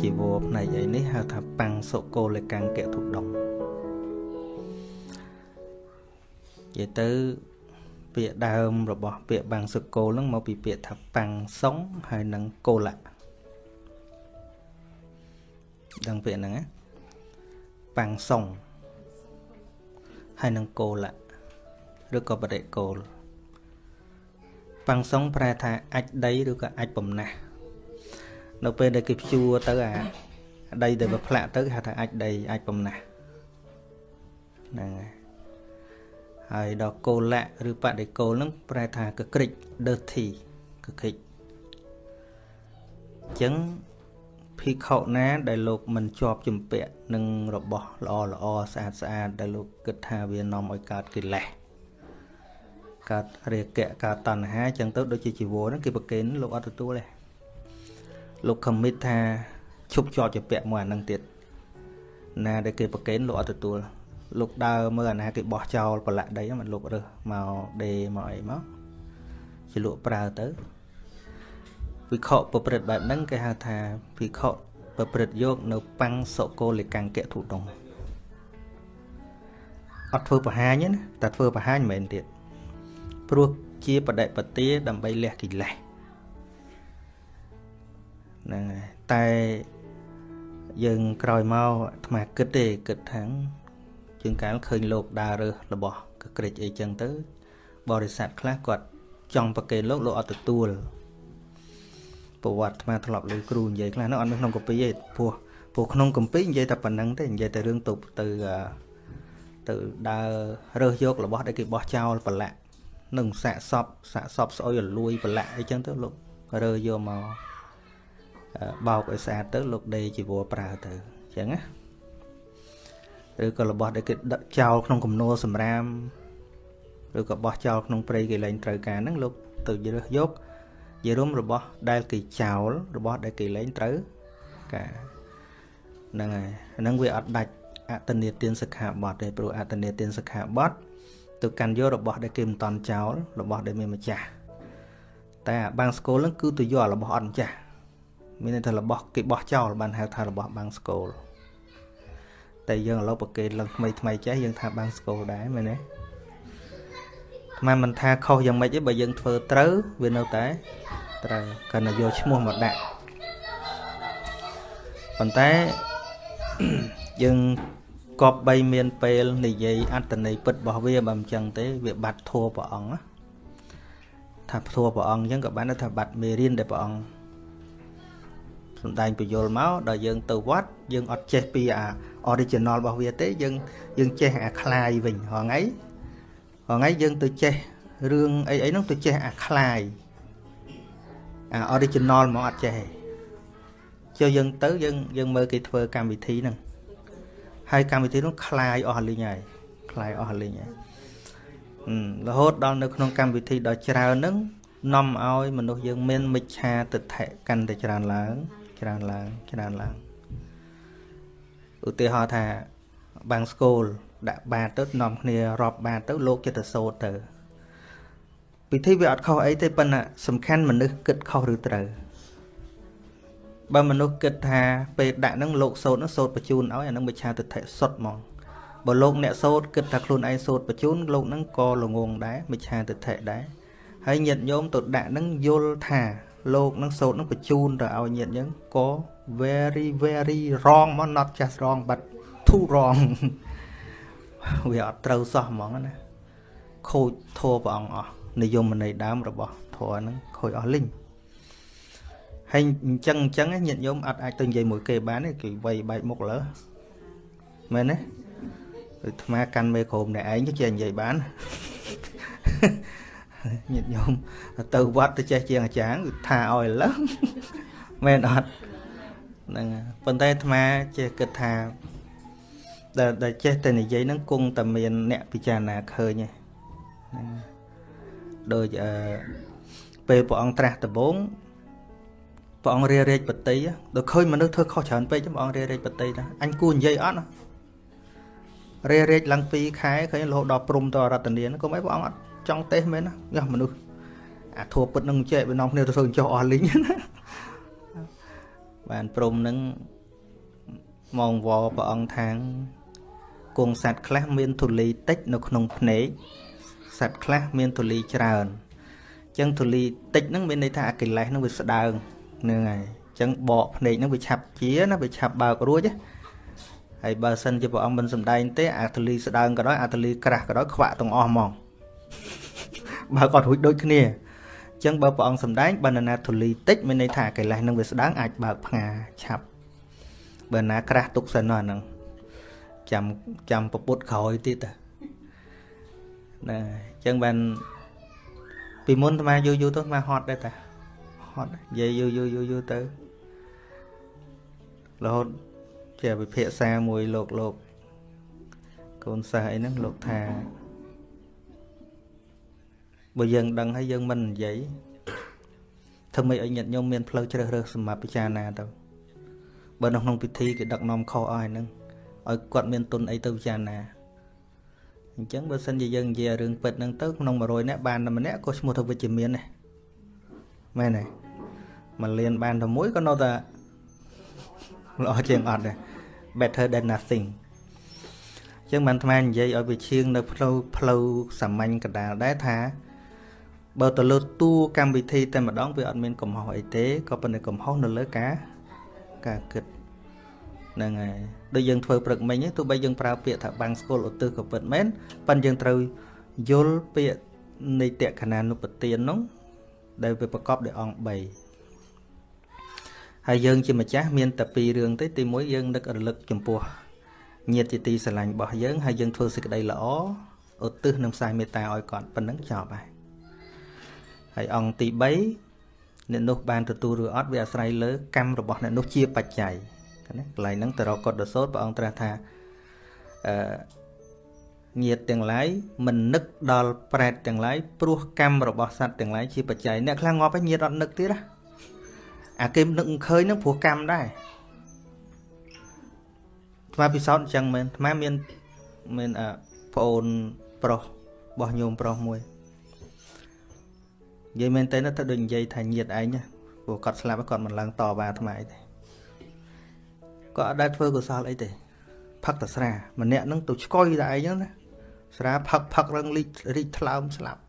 ជីវរផ្នែកអីនេះហៅថាបាំងសុគោលកាំងកទុដងនិយាយទៅពាក្យដើមរបស់ពាក្យបាំងសុគោលហ្នឹងមកពីពាក្យថាបាំងសុងហើយនឹងគោលៈដឹងពាក្យហ្នឹងណាបាំងសុងហើយនឹងគោលៈឬក៏បរិគោលបាំងសុងប្រែថាអាចដីឬក៏អាចបំណាស់ នៅពេលដែលគេភ្ជួរទៅអាដីដែលវាផ្លាក់ទៅគេហៅថាអាចដីអាចបំណាស់ហ្នឹងហើយហើយដល់គោលៈឬបដិគោលហ្នឹងប្រែថាកក្រិច dirty កក្រិចអញ្ចឹងភិក្ខុណា ដែលលោកមិនជាប់ជំពាក់នឹងរបស់ល្អល្អស្អាតស្អាតដែលលោកគិតថាវានាំឲ្យកើតកិលេសកើតរាគៈកើតតណ្ហាអញ្ចឹងទៅដូចជាជីវរហ្នឹងគេប្រកេនលោកអត់ទទួលទេ លោកខំមិតថាឈប់ជាប់ជាពាក់មួយអានឹងទៀតណាដែលគេប្រកេនលោកអត់ទទួលលោកដើរមើលអាណាគេបោះចោលប្រឡាក់ដីមិនលោករើសមកដេមកអីមកជាលក់ប្រើទៅវិខប្រព្រឹត្តបែបហ្នឹងគេហៅថាវិខប្រព្រឹត្តយកនៅបាំងសកលកង្គៈធុដងអត់ធ្វើបរហាញណាតែធ្វើបរហាញមិនមែនទៀតព្រោះជាបដិបទាដើម្បីលះកិលេស ហ្នឹងហើយតែយើងក្រោយមកអាត្មាគិតទេគិតថាជាងកាលឃើញលោកដើររើសរបស់កក្រិចអីចឹងទៅ បរិស័ទខ្លះគាត់ចង់ប្រកេនលោកលោកអត់ទទួលប្រវត្តិអាត្មាធ្លាប់លើគ្រូនិយាយខ្លះនោះអត់នៅក្នុងកពីទេព្រោះព្រោះក្នុងកម្ពីនិយាយតែប៉ុណ្្នឹងទេនិយាយតែរឿងទៅទៅទៅដើររើសយករបស់ដែលគេបោះចោលប្រឡាក់នឹងសាកសពសាកសពស្អុយរលួយប្រឡាក់អីចឹងទៅលោករើយកមក បោកឲ្យស្អាតទៅលោកដេជីវរប្រើទៅអញ្ចឹងណាឬក៏របស់ដែលគេដឹកចោលក្នុងគំនរសម្រាមឬក៏បោះចោលក្នុងព្រៃគេលែងត្រូវការហ្នឹងលោកទៅរើសយកយរុំរបស់ដែលគេចោលរបស់ដែលគេលែងត្រូវការហ្នឹងហើយហ្នឹងវាអត់ដាច់អតនេទានសិក្ខាបទទេព្រោះអតនេទានសិក្ខាបទទៅកាន់យករបស់ដែលគេមិនតន់ចោលរបស់ដែលមានម្ចាស់តែបាំងស្គលហ្នឹងគឺទៅយករបស់អត់ម្ចាស់ មានន័យថារបស់គេបោះចោលបានហៅថារបស់បាំងស្គលតែយើងឥឡូវប្រកេតឡើងថ្មីថ្មីចេះយើងថាបាំងស្គលដែរមែនទេមិនមិនថាខុសយ៉ាងម៉េចទេបើយើងធ្វើត្រូវវានៅតែត្រូវកាន់តែយកឈ្មោះមកដាក់ប៉ុន្តែយើងគប្បីមានពេលនិយាយអត្តន័យពិតរបស់វាបើមិនចឹងទេវាបាត់ធัวព្រះអង្គថាធัวព្រះអង្គអញ្ចឹងក៏បានថាបាត់មេរៀនដែលព្រះអង្គ សំដែងពយល់មកដល់យើងទៅវត្តយើងអត់ចេះពីអា original របស់វាទេយើងយើងចេះអាคลายវិញហងៃហងៃយើងទៅចេះរឿងអីអីហ្នឹងទៅចេះអាคลายអា original មកអត់ចេះចុះយើងទៅយើងយើងមើលគេធ្វើកម្មវិធីហ្នឹងហើយកម្មវិធីនោះคลายអស់លីងហើយคลายអស់លីងហើយរហូតដល់នៅក្នុងកម្មវិធីដ៏ច្រើនហ្នឹងនាំឲ្យមនុស្សយើងមានមិច្ឆាទិដ្ឋិកាន់តែច្រើនឡើង ច្រើនឡើងច្រើនឡើងឧទាហរណ៍ថាបាំងស្គូលដាក់បាតទៅនាំគ្នារាប់បាតទៅលោកចិត្តទៅសូត្រទៅពិធីវាអត់ខុសអីទេប៉ុន្តែសំខាន់មនុស្សគិតខុសឬត្រូវបើមនុស្សគិតថាពេលដាក់ហ្នឹងលោកសូត្រហ្នឹងសូត្របញ្ជូនឲ្យអាហ្នឹងមិច្ឆាទិដ្ឋិសុទ្ធហ្មងបើលោកអ្នកសូត្រគិតថាខ្លួនឯងសូត្របញ្ជូនលោកហ្នឹងក៏ល្ងងដែរមិច្ឆាទិដ្ឋិដែរហើយញាតិញោមទៅដាក់ហ្នឹងយល់ថា លោកនឹងសូត្រនឹងបញ្ជូនទៅឲ្យញាតិយើងក៏ very very wrong មក not just wrong but too wrong វាអត់ត្រូវសោះហ្មងណាខូចធัวព្រះអង្គអស់និយមន័យដើមរបស់ធัวហ្នឹងខូចអស់លីងហើយអញ្ចឹងអញ្ចឹងញាតិញោមអត់អាចទៅនិយាយមួយគេបានទេគេវាយបែកមុខលើមែនទេដូចថ្មកាន់មេក្រុមអ្នកឯងចេះនិយាយបាន ញាតិញោមទៅវត្តទៅចេះជាងអាចារ្យថាឲ្យឡើង មែនអត់ហ្នឹងប៉ុន្តែអាត្មាចេះគិតថាដែលដែលចេះតែនិយាយហ្នឹងគង់តែមានអ្នកពិចារណាឃើញហ្នឹងដូចអឺពេលព្រះអង្គត្រាស់ដំបងព្រះអង្គរារាជបតីដល់ឃើញមនុស្សធ្វើខុសច្រើនពេកព្រះអង្គរារាជបតីថាអញគួរនិយាយអត់ណារារាជឡើង2ខែឃើញរហូតដល់ព្រំទៅរតនាកុំអីព្រះអង្គអត់ ចង់ទេសមែនណាយ៉ាមនុស្សអាធัวពុតនឹងចេះវានាំគ្នាទៅធ្វើចុះអស់លីងបានព្រមនឹងមកវល់ព្រះអង្គថាងគង់សัตว์ខ្លះមានធូលីតិចនៅក្នុងភ្នែកសัตว์ខ្លះមានធូលីច្រើនអញ្ចឹងធូលីតិចហ្នឹងមានន័យថាអាកិលេសហ្នឹងវាស្ដើងហ្នឹងហើយអញ្ចឹងបកភ្នែកហ្នឹងវាឆាប់ជាណាវាឆាប់បើករួចហើយបើសិនជាព្រះអង្គមិនសំដែងទេអាធូលីស្ដើងក៏ដោយអាធូលីក្រាស់ក៏ដោយខ្វាក់ទាំងអស់ហ្មង បើគាត់រួចដូចគ្នាអញ្ចឹងបើព្រះអង្គសំដែងបើណាធូលីតិចមានន័យថាកិលេសហ្នឹងវាស្ដើងអាចបើកផ្ងាឆាប់បើណាក្រាស់ទុកសិនហ្នឹងចាំចាំពពុតក្រោយទៀតណាអញ្ចឹងបានពីមុនអាយូរយូរទៅអាហត់ដែរតាហត់និយាយយូរយូរយូរយូរទៅរហូតជាវិភាសាមួយលោកលោកកូនសិស្សអីហ្នឹងលោកថា បើយើងដឹងហើយយើងមិននិយាយធ្វើម៉េចឲ្យញាតិញោមមានផ្លូវជ្រើសរើសសម្រាប់ពិចារណាទៅបើនៅក្នុងពិធីគេដឹកនាំខុសអស់ហ្នឹងឲ្យគាត់មានទុនអីទៅពិចារណាអញ្ចឹងបើសិនជាយើងនិយាយរឿងពិតហ្នឹងទៅក្នុង100នាក់បានតែម្នាក់ក៏ឈ្មោះថាវិជ្ជមានដែរមែនទេមួយលានបានតែមួយក៏នៅតែល្អជាងអត់ដែរ better than nothing ចឹងបានថ្មនិយាយឲ្យវាឈៀងនៅផ្លូវផ្លូវសាមញ្ញកដាលដែរថា បើទៅលើតួកម្មវិធីតែម្ដងវាអត់មានកំហុសអីទេក៏ប៉ុន្តែកំហុសនៅលើការការគិតហ្នឹងហើយដូចយើងធ្វើព្រឹកមិញទោះបីយើងប្រើពាក្យថាបាំងស្គាល់ឧទ្ទិសក៏ពិតមែនប៉ុន្តែយើងត្រូវយល់ពាក្យនៃតក្ខណានុបទាននោះដែលវាប្រកបដោយអង្គ3ហើយយើងជាម្ចាស់មានតែពីររឿងទេទីមួយយើងនឹករលឹកចំពោះញាតិជាទីស្រឡាញ់របស់យើងហើយយើងធ្វើសេចក្តីល្អឧទ្ទិសនិងផ្សាយមេត្តាឲ្យគាត់ប៉ុណ្ណឹងចប់ហើយ ហើយអង្គទី3អ្នកនោះបានទទួលឬអត់វាអាស្រ័យលើកម្មរបស់អ្នកនោះជាបច្ច័យណាកន្លែងហ្នឹងតរកតសោតព្រះអង្គត្រាស់ថាអឺញាតទាំងឡាយមិននឹកដល់ប្រែតទាំងឡាយព្រោះកម្មរបស់សត្វទាំងឡាយជាបច្ច័យអ្នកខ្លះងាប់ហើយញាតអត់នឹកទៀតណាអាគេនឹកឃើញហ្នឹងព្រោះកម្មដែរថ្មពិសោធន៍អញ្ចឹងមែនថ្មមានមានអប្អូនប្រុសរបស់ញោមប្រុសមួយ និយាយមែនតើទៅដូចនិយាយថាញាតឯងព្រោះគាត់ស្លាប់គាត់មិនឡើងតបាអាត្មាទេក៏អត់ដែលធ្វើកុសលអីទេផឹកតែស្រាម្នាក់ហ្នឹងទៅឆ្កុយតែឯងហ្នឹងណាស្រាផឹកផឹករឹងលីករីកថ្លើមស្លាប់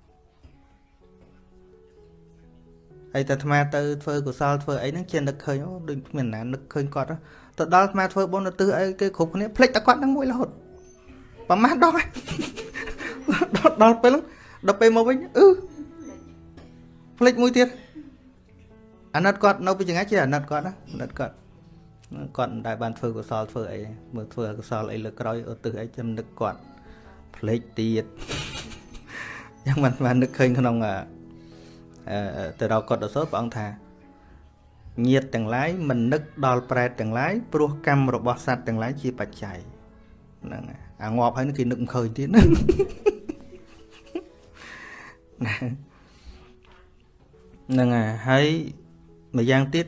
ហើយតែអាត្មាទៅធ្វើកុសលធ្វើអីហ្នឹងជានឹកឃើញអូដូចគ្មានណានឹកឃើញគាត់ទៅដល់អាត្មាធ្វើបុណ្យទៅអីគេគ្រប់គ្នាភ្លេចតែគាត់ហ្នឹងមួយរហូតប្រមាណដងដល់ដល់ពេលដល់ពេលមកវិញអឺ ភ្លេចមួយទៀតអាណិតគាត់នៅពីចង្អាយជាអាណិតគាត់ណាអាណិតគាត់គាត់មិនដែលបានធ្វើកុសលធ្វើអីមើលធ្វើកុសលអីលើក្រោយឧទ្ទិសអីចាំនឹកគាត់ភ្លេចទៀតយ៉ាងមិនបាននឹកឃើញក្នុងអឺទៅរកគាត់អសូរព្រះអង្គថាញាតទាំងឡាយមិននឹកដល់ប្រែតទាំងឡាយព្រោះកម្មរបស់សត្វទាំងឡាយជាបច្ច័យហ្នឹងអាងាប់ហើយគេនឹកមិនឃើញទៀតណា ហ្នឹងហើយម្យ៉ាងទៀត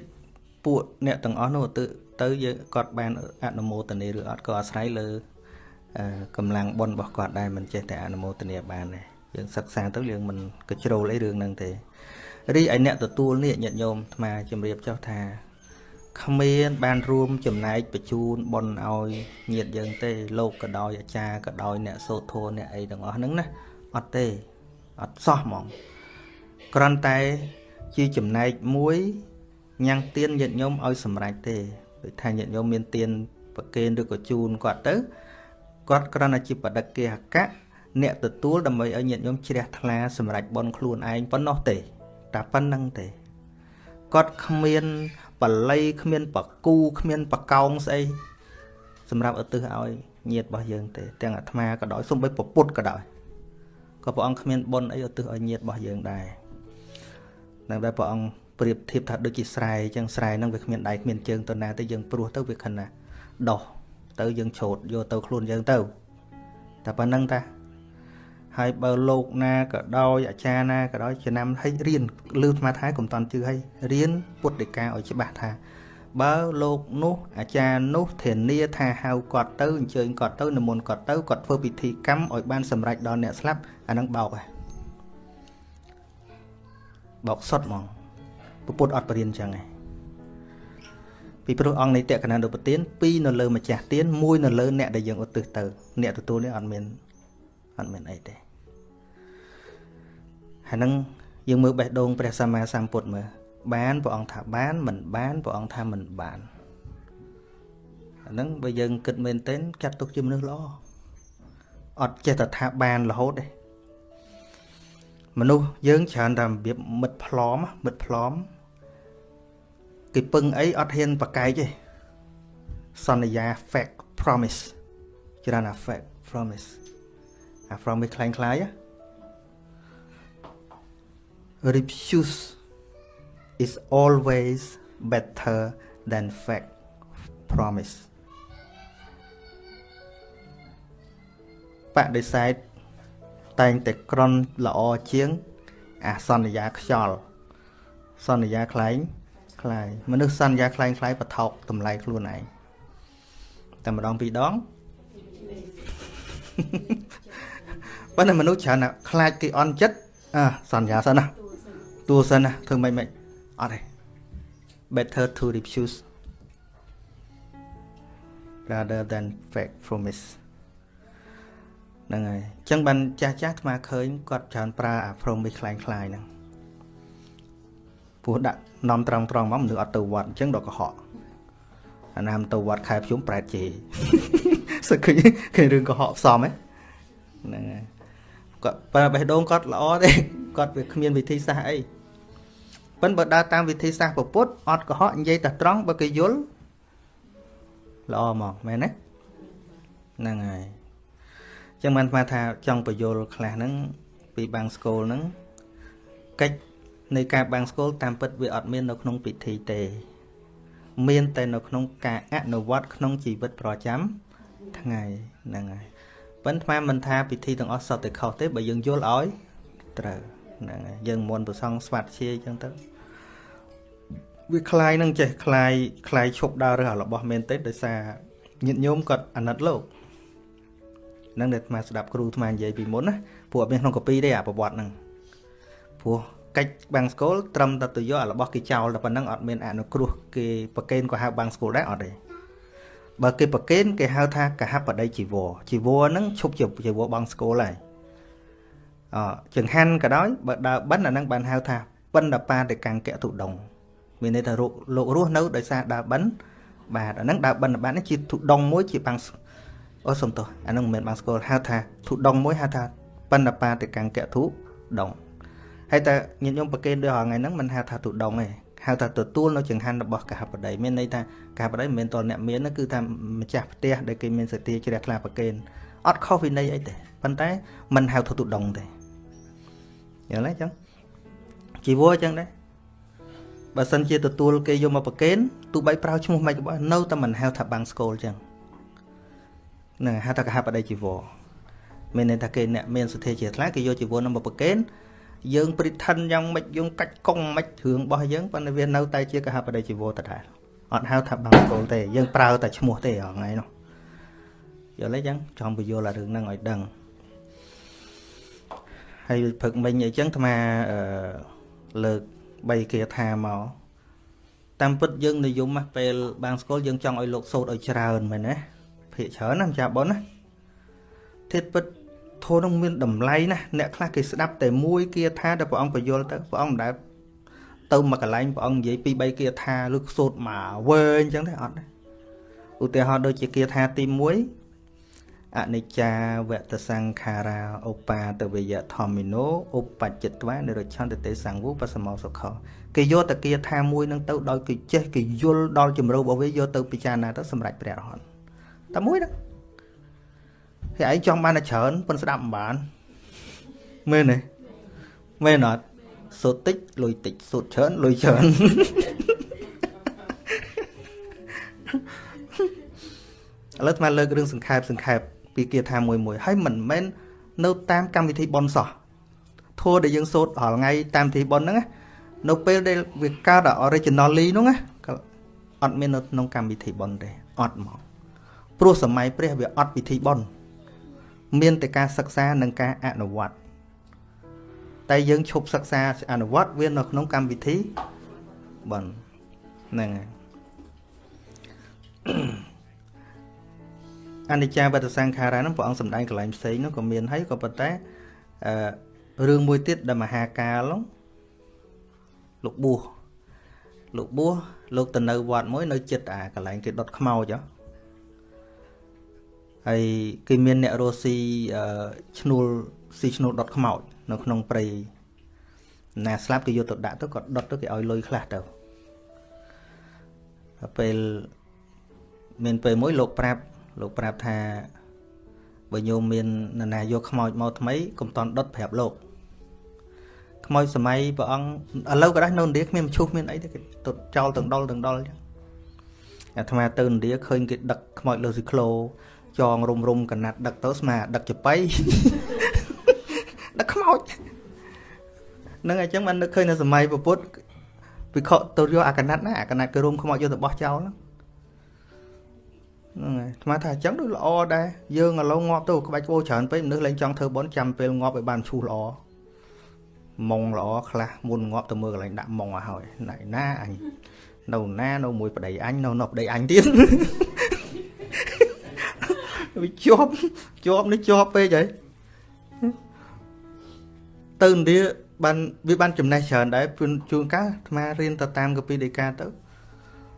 ពួកអ្នកទាំងអស់នោះទៅទៅយើងគាត់បានអនុមោទនាឬអត់ក៏អាស្រ័យលើកម្លាំងបុណ្យរបស់គាត់ដែរមិនចេះតែអនុមោទនាបានទេយើងសិក្សាទៅយើងមិនកជ្រោលអីរឿងហ្នឹងទេរីឯអ្នកទទួលនេះញាតិញោមអាត្មាជំរាបចុះថាគ្មានបានរួមចំណែកបញ្ជូនបុណ្យឲ្យញាតិយើងទេលោកក៏ដោយអាចារ្យក៏ដោយអ្នកសូត្រធម៌អ្នកអីទាំងអស់ហ្នឹងណាអត់ទេអត់សោះហ្មងគ្រាន់តែ ជាចំណែកមួយញ៉ាំងទៀនញាតិញោមឲ្យសម្រេចទេដូចថាញាតិញោមមានទៀនប្រគេនឬក៏ជូនគាត់ទៅគាត់គ្រាន់តែជាបដិគេហកៈអ្នកទទួលដើម្បីឲ្យញាតិញោមជ្រះថ្លាសម្រាប់បន់ខ្លួនឯងប៉ុណ្ណោះទេតែប៉ុណ្្នឹងទេគាត់គ្មានបល័យគ្មានបកូគ្មានបកោងស្អីសម្រាប់ឧទ្ទិសឲ្យញាតិរបស់យើងទេទាំងអាត្មាក៏ដោយសូម្បីពពុទ្ធក៏ដោយក៏ព្រះអង្គគ្មានបុណ្យអីឧទ្ទិសឲ្យញាតិរបស់យើងដែរ នឹងដែលព្រះអង្គប្រៀបធៀបថាដូចជាស្រែអញ្ចឹងស្រែហ្នឹងវាគ្មានដៃគ្មានជើងទៅណាទៅយើងព្រោះទៅវាខិនណាដោះទៅយើងឆោតយកទៅខ្លួនយើងទៅតែប៉ុណ្្នឹងតាហើយបើលោកណាក៏ដោយអាចារ្យណាក៏ដោយចំណាំឲ្យរៀនលឺស្មាថាកុំតន់ជឿឲ្យរៀនពុទ្ធដីកាឲ្យច្បាស់ថា បើលោកនោះអាចារ្យនោះធានាថាហៅគាត់ទៅអញ្ជើញគាត់ទៅនិមន្តគាត់ទៅគាត់ធ្វើពិធីកម្មឲ្យបានសម្រេចដល់អ្នកស្លាប់អានឹងបោកហ៎ បោកសុតហ្មងពុទ្ធអត់បរៀនចឹងឯងពីព្រោះអង្គនៃតក្កណានុពទានពីរនៅលើម្ចាស់ទានមួយនៅលើអ្នកដែលយើងឧទ្ទិសទៅ អ្នកទទួលនេះអត់មានអត់មានអីទេហើយនឹងយើងមើលបេះដូងព្រះសម្មាសម្ពុទ្ធមើលបានព្រះអង្គថាបានមិនបានព្រះអង្គថាមិនបានអាហ្នឹងបើយើងគិតមែនទែនចាត់ទុកជាមនុស្សល្អអត់ចេះតែថាបានរហូតទេ មនុស្សយើងច្រើនតែរបៀបមិត្តផ្លំមិត្តផ្លំគេពឹងអីអត់ហ៊ានប្រកែកទេសន្យា fake promise ច្រើនណា fake promise អា promise คล้ายคล้าย refuse is always better than fake promise បដិសេធ តែងតែក្រន់ល្អជាង អាសន្យាខ្យល់សន្យាខ្លែងខ្លាយមនុស្សសន្យាខ្លែងខ្លាយបថោកតម្លៃខ្លួនឯងតែម្ដងពីរដងប៉ុន្តែមនុស្សច្រើនណាស់ខ្លាចគេអន់ចិត្តអើសន្យាសិនណាទួសិនណាធ្វើមិនមិនអត់ទេ better to refuse rather than fake promise ហ្នឹងហើយអញ្ចឹងបានចាស់ចាស់អាត្មាឃើញគាត់ច្រើនប្រើអា promise คล้ายคล้ายហ្នឹងពោះដាក់នាំត្រង់ត្រង់មកមនុស្សអត់ទៅវត្តអញ្ចឹងដល់កុហកអាណាមទៅវត្តខែភ្ជុំប្រែតជេសឹកឃើញឃើញរឿងកុហកផ្សំហ្នឹងហើយគាត់បើបេះដូងគាត់ល្អទេគាត់វាគ្មានវិធីសាស្ត្រអីប៉ិនបើដើរតាមវិធីសាស្ត្រពុទ្ធអត់កុហកនិយាយតែត្រង់បើគេយល់ល្អមកមែនទេហ្នឹងហើយ ចឹងបានស្មាថាចង់បញ្យល់ខ្លះហ្នឹងពីបាំងស្គលហ្នឹងកិច្ចនៃការបាំងស្គលតាមពិតវាអត់មាននៅក្នុងពិធីទេ មានតែនៅក្នុងការអនុវត្តក្នុងជីវិតប្រចាំថ្ងៃហ្នឹងហើយប៉ុន្តែមិនថាពិធីទាំងអស់សតតែខុសទេបើយើងយល់ឲ្យត្រូវហ្នឹងហើយយើងមុនប្រសងស្វាត់ជាអញ្ចឹងទៅវាคลายនឹងចេះคลายคลายឈប់ដើររើសរបស់មែនទេដោយសារញាតិញោមគាត់អាណិតលោក នឹងដែលអាត្មាស្ដាប់គ្រូអាត្មានិយាយពីមុនណាព្រោះអត់មានក្នុងកពីទេអាប្រវត្តិហ្នឹងព្រោះកិច្ចបាំងស្គលត្រឹមតែទៅយកអារបស់គេចោលតែប៉ុណ្ណឹងអត់មានអនុគ្រោះគេប្រកេនក៏ហៅបាំងស្គលដែរអត់ទេបើគេប្រកេនគេហៅថាកហបដីជីវរជីវរហ្នឹងឈប់ជាជីវរបាំងស្គលហើយអចង្ហាន់ក៏ដោយបើដើរបិណ្ឌអាហ្នឹងបានហៅថាបិណ្ឌបាតិកង្គៈទុដងមានន័យថាលោករស់នៅដោយសារដើរបិណ្ឌបាទអាហ្នឹងដើរបិណ្ឌបាតនេះជាទុដងមួយជាបាំង អូសុំទោសអានឹងមិនមែនបានស្គាល់ហៅថាធុដងមួយហៅថាបណ្ឌបាតិកង្គៈធុដងហើយតែញាតិញោមប្រកេនដូចថ្ងៃហ្នឹងមិនហៅថាធុដងទេហៅថាទទួលនៅចង្ហាន់របស់កហបតីមានន័យថាកហបតីមិនមែនតលអ្នកមានគឺថាម្ចាស់ផ្ទះដែលគេមានសតិជ្រះថ្លាប្រកេនអត់ខុសវិន័យអីទេប៉ុន្តែមិនហៅថាទុដងទេយល់ទេអញ្ចឹងជីវរអញ្ចឹងដែរបើសិនជាទទួលគេយកមកប្រកេនទោះបីប្រើឈ្មោះមិនក៏បើនៅតែមិនហៅថាបាំងស្គលអញ្ចឹង នឹងហៅថាកហបដីជីវរមានន័យថាគេអ្នកមានសទ្ធាជាថ្លាគេយកជីវរនឹងមកប្រកេនយើងព្រិថិនយ៉ាងម៉េចយើងកាច់កង់ម៉េចរឿងរបស់យើងប៉ុន្តែវានៅតែជាកហបដីជីវរដដែលអត់ហៅថាបាំងស្គលទេយើងប្រើតែឈ្មោះទេហងៃនោះយល់ទេចឹងចង់បញ្យល់អារឿងហ្នឹងឲ្យដឹងហើយព្រឹកមិញអីចឹងអាត្មាអឺលើក3គាថាមកតាមពិតយើងនិយមពេលបាំងស្គលយើងចង់ឲ្យលោកសោតឲ្យច្រើនមែនទេ ភាកច្រើនណាម្ចាស់ប៉ុនណាធាតពិតធម៌នឹងមានតម្លៃណាអ្នកខ្លះគេស្ដាប់តែមួយគាថាដែលព្រះអង្គបញ្យល់ទៅព្រះអង្គមិនដែលទៅមកកន្លែងព្រះអង្គនិយាយពី3គាថាឬសូត្រមកវែងអញ្ចឹងទេអត់ទេឧទាហរណ៍ដូចជាគាថាទី1អនិច្ចាវតសង្ខារាឧបាទវយធម្មិណោឧបច្ចិត្វានិរច្ឆន្ទតេសង្វុបសមោសុខគេយកតគាថាមួយនឹងទៅដោយគេចេះគេយល់ដល់ជំរៅរបស់វាយកទៅពិចារណាទៅសម្រាប់ព្រះរហន្ត តែមួយហ្នឹងហើយឯងចង់បានតែច្រើនប៉ុនស្ដាប់មិនបានមែនទេមែនអត់សូត្រតិចលុយតិចសូត្រច្រើនលុយច្រើនឥឡូវថ្មលើករឿងសង្ខេបសង្ខេបពីគាថាមួយមួយហើយមិនមែននៅតាមកម្មវិធីប៉ុនសោះធัวដែលយើងសូត្ររាល់ថ្ងៃតាមវិធីប៉ុនហ្នឹងនៅពេលដែលវាកើត originally ហ្នឹងណាអត់មាននៅក្នុងកម្មវិធីប៉ុនទេអត់មក ព្រោះសម័យព្រះវាអត់ពិធីបុណ្យមានតែការសិក្សានិងការអនុវត្តតែយើងឈប់សិក្សាអនុវត្តវានៅក្នុងកម្មវិធីបុណ្យហ្នឹងហើយអនិច្ចាវតសង្ខារាហ្នឹងព្រះអង្គសម្ដែងកន្លែងផ្សេងនោះក៏មានហើយក៏ប៉ុន្តែអឺរឿងមួយទៀតដែលមហាកាលលោកបួសលោកបួសលោកទៅនៅវត្តមួយនៅចិត្តអាកន្លែងគេដុតខ្មោចហ៎ ហើយគេមានអ្នករស់ស៊ីឈ្នួលស៊ីឈ្នួលដុតខ្មោចនៅក្នុងព្រៃណាស្លាប់គេយកទៅដាក់ទៅក៏ដុតទៅគេឲ្យលុយខ្លះទៅពេលមានពេលមួយលោកប្រាប់លោកប្រាប់ថាបើញោមមាននរណាយកខ្មោចមកថ្មីកុំតន់ដុតប្រាប់លោកខ្មោចសម័យព្រះអង្គឥឡូវក៏ដែរនៅឥណ្ឌាគ្មានមឈូសមានអីទេគេទុតចោលទាំងដុលទាំងដុលអញ្ចឹងអាត្មាទៅឥណ្ឌាឃើញគេដឹកខ្មោចលើស៊ីក្លូ ចងរុំរុំកណាត់ដឹកទៅស្មាដឹកចបៃដឹកខ្មោចនឹងអញ្ចឹងបាននឹកឃើញនៅសម័យពុទ្ធវិខទៅយកអាកណាត់ណាអាកណាត់គេរុំខ្មោចយកទៅបោះចោលហ្នឹងហ្នឹងហើយស្មានថាអញ្ចឹងដូចល្អដែរយើងឥឡូវងាប់ទៅក្បាច់គោច្រើនពេកមនុស្សលែងចង់ធ្វើបន់ចាំពេលងាប់ឲ្យបានឈូសល្អម៉ងល្អខ្លះមុនងាប់ទៅមើលកន្លែងដាក់ម៉ងឲ្យហើយណៃណាអញនៅណានៅមួយប្តីអញនៅនៅប្តីអញទៀត វាជាប់ជាប់នេះជាប់ពេកហើយទៅឥណ្ឌាបានវាបានចំណេះច្រើនដែរជួនកាលអាត្មារៀនទៅតាមកពីដីកាទៅ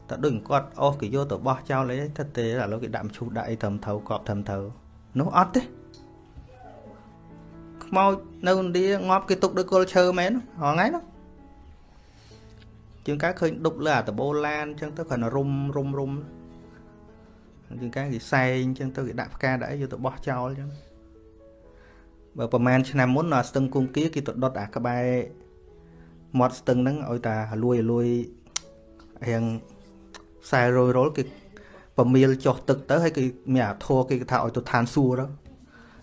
តែដូចគាត់អស់គេយកទៅបោះចោលអីទៅទេឥឡូវគេដាក់មឈូសដាក់អីត្រឹមត្រូវកប់ត្រឹមត្រូវនោះអត់ទេខ្មោចនៅឥណ្ឌាងាប់គេទុកដោយគល់ឈើមែនហងៃនោះជាងកាឃើញដប់លើអាតបូឡានអញ្ចឹងទៅគ្រាន់តែរុំរុំរុំ ជាងកាគេសែងអញ្ចឹងទៅគេដាក់ផ្កាដាក់អីយកទៅបោះចោលអញ្ចឹងបើប្រហែលឆ្នាំមុនអាស្ទឹងគង្គាគេទៅដុតអាក្បែរមាត់ស្ទឹងហ្នឹងឲ្យតាលួយលួយរៀងខ្សែរយរុលគេប្រមៀលចុះទឹកទៅហើយគេមានអាធัวគេថាឲ្យទៅឋានសួគ៌ទៅ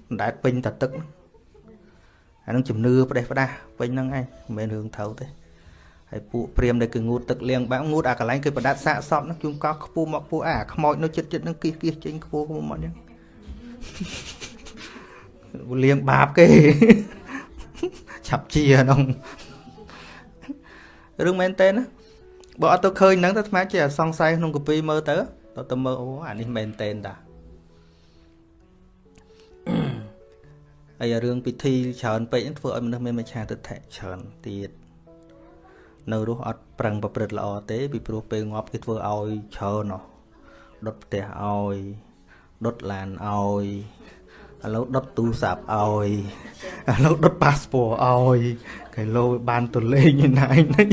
មិនដែលពេញតែទឹកអានឹងជំនឿផ្ដេសផ្ដាស់ពេញហ្នឹងឯងមិនមែនរឿងត្រូវទេ ហើយពួកព្រាមដែលគឺងូតទឹកលៀងបាក់ងូតអាកន្លែងគេប្រដាត់សាកសពហ្នឹងជួនកោខ្ពស់មកពួកអាខ្មោចនៅចិត្តចិត្តហ្នឹងគៀសគៀសចេញខ្ពស់ខ្ពស់មកអញ្ចឹងលៀងបាបគេឆាប់ជាហ្នឹងរឿងមែនតើណាបើអត់ទៅឃើញហ្នឹងទៅស្មាជាសង្ស័យក្នុងកពីមើលទៅទៅទៅមើលអូអានេះមែនតែនតាហើយរឿងពិធីច្រើនពេកហ្នឹងធ្វើឲ្យមនុស្សមានមច្ឆាទិដ្ឋិច្រើនទៀត នៅរស់អត់ប្រឹងប្រព្រឹត្តល្អទេពីព្រោះពេលងាប់គេធ្វើឲ្យច្រើនហ៎ដុតផ្ទះឲ្យដុតឡានឲ្យឥឡូវដុតទូរស័ព្ទឲ្យឥឡូវដុតប៉ាសពតឲ្យគេលោបានទៅលេងឯណាឯនេះ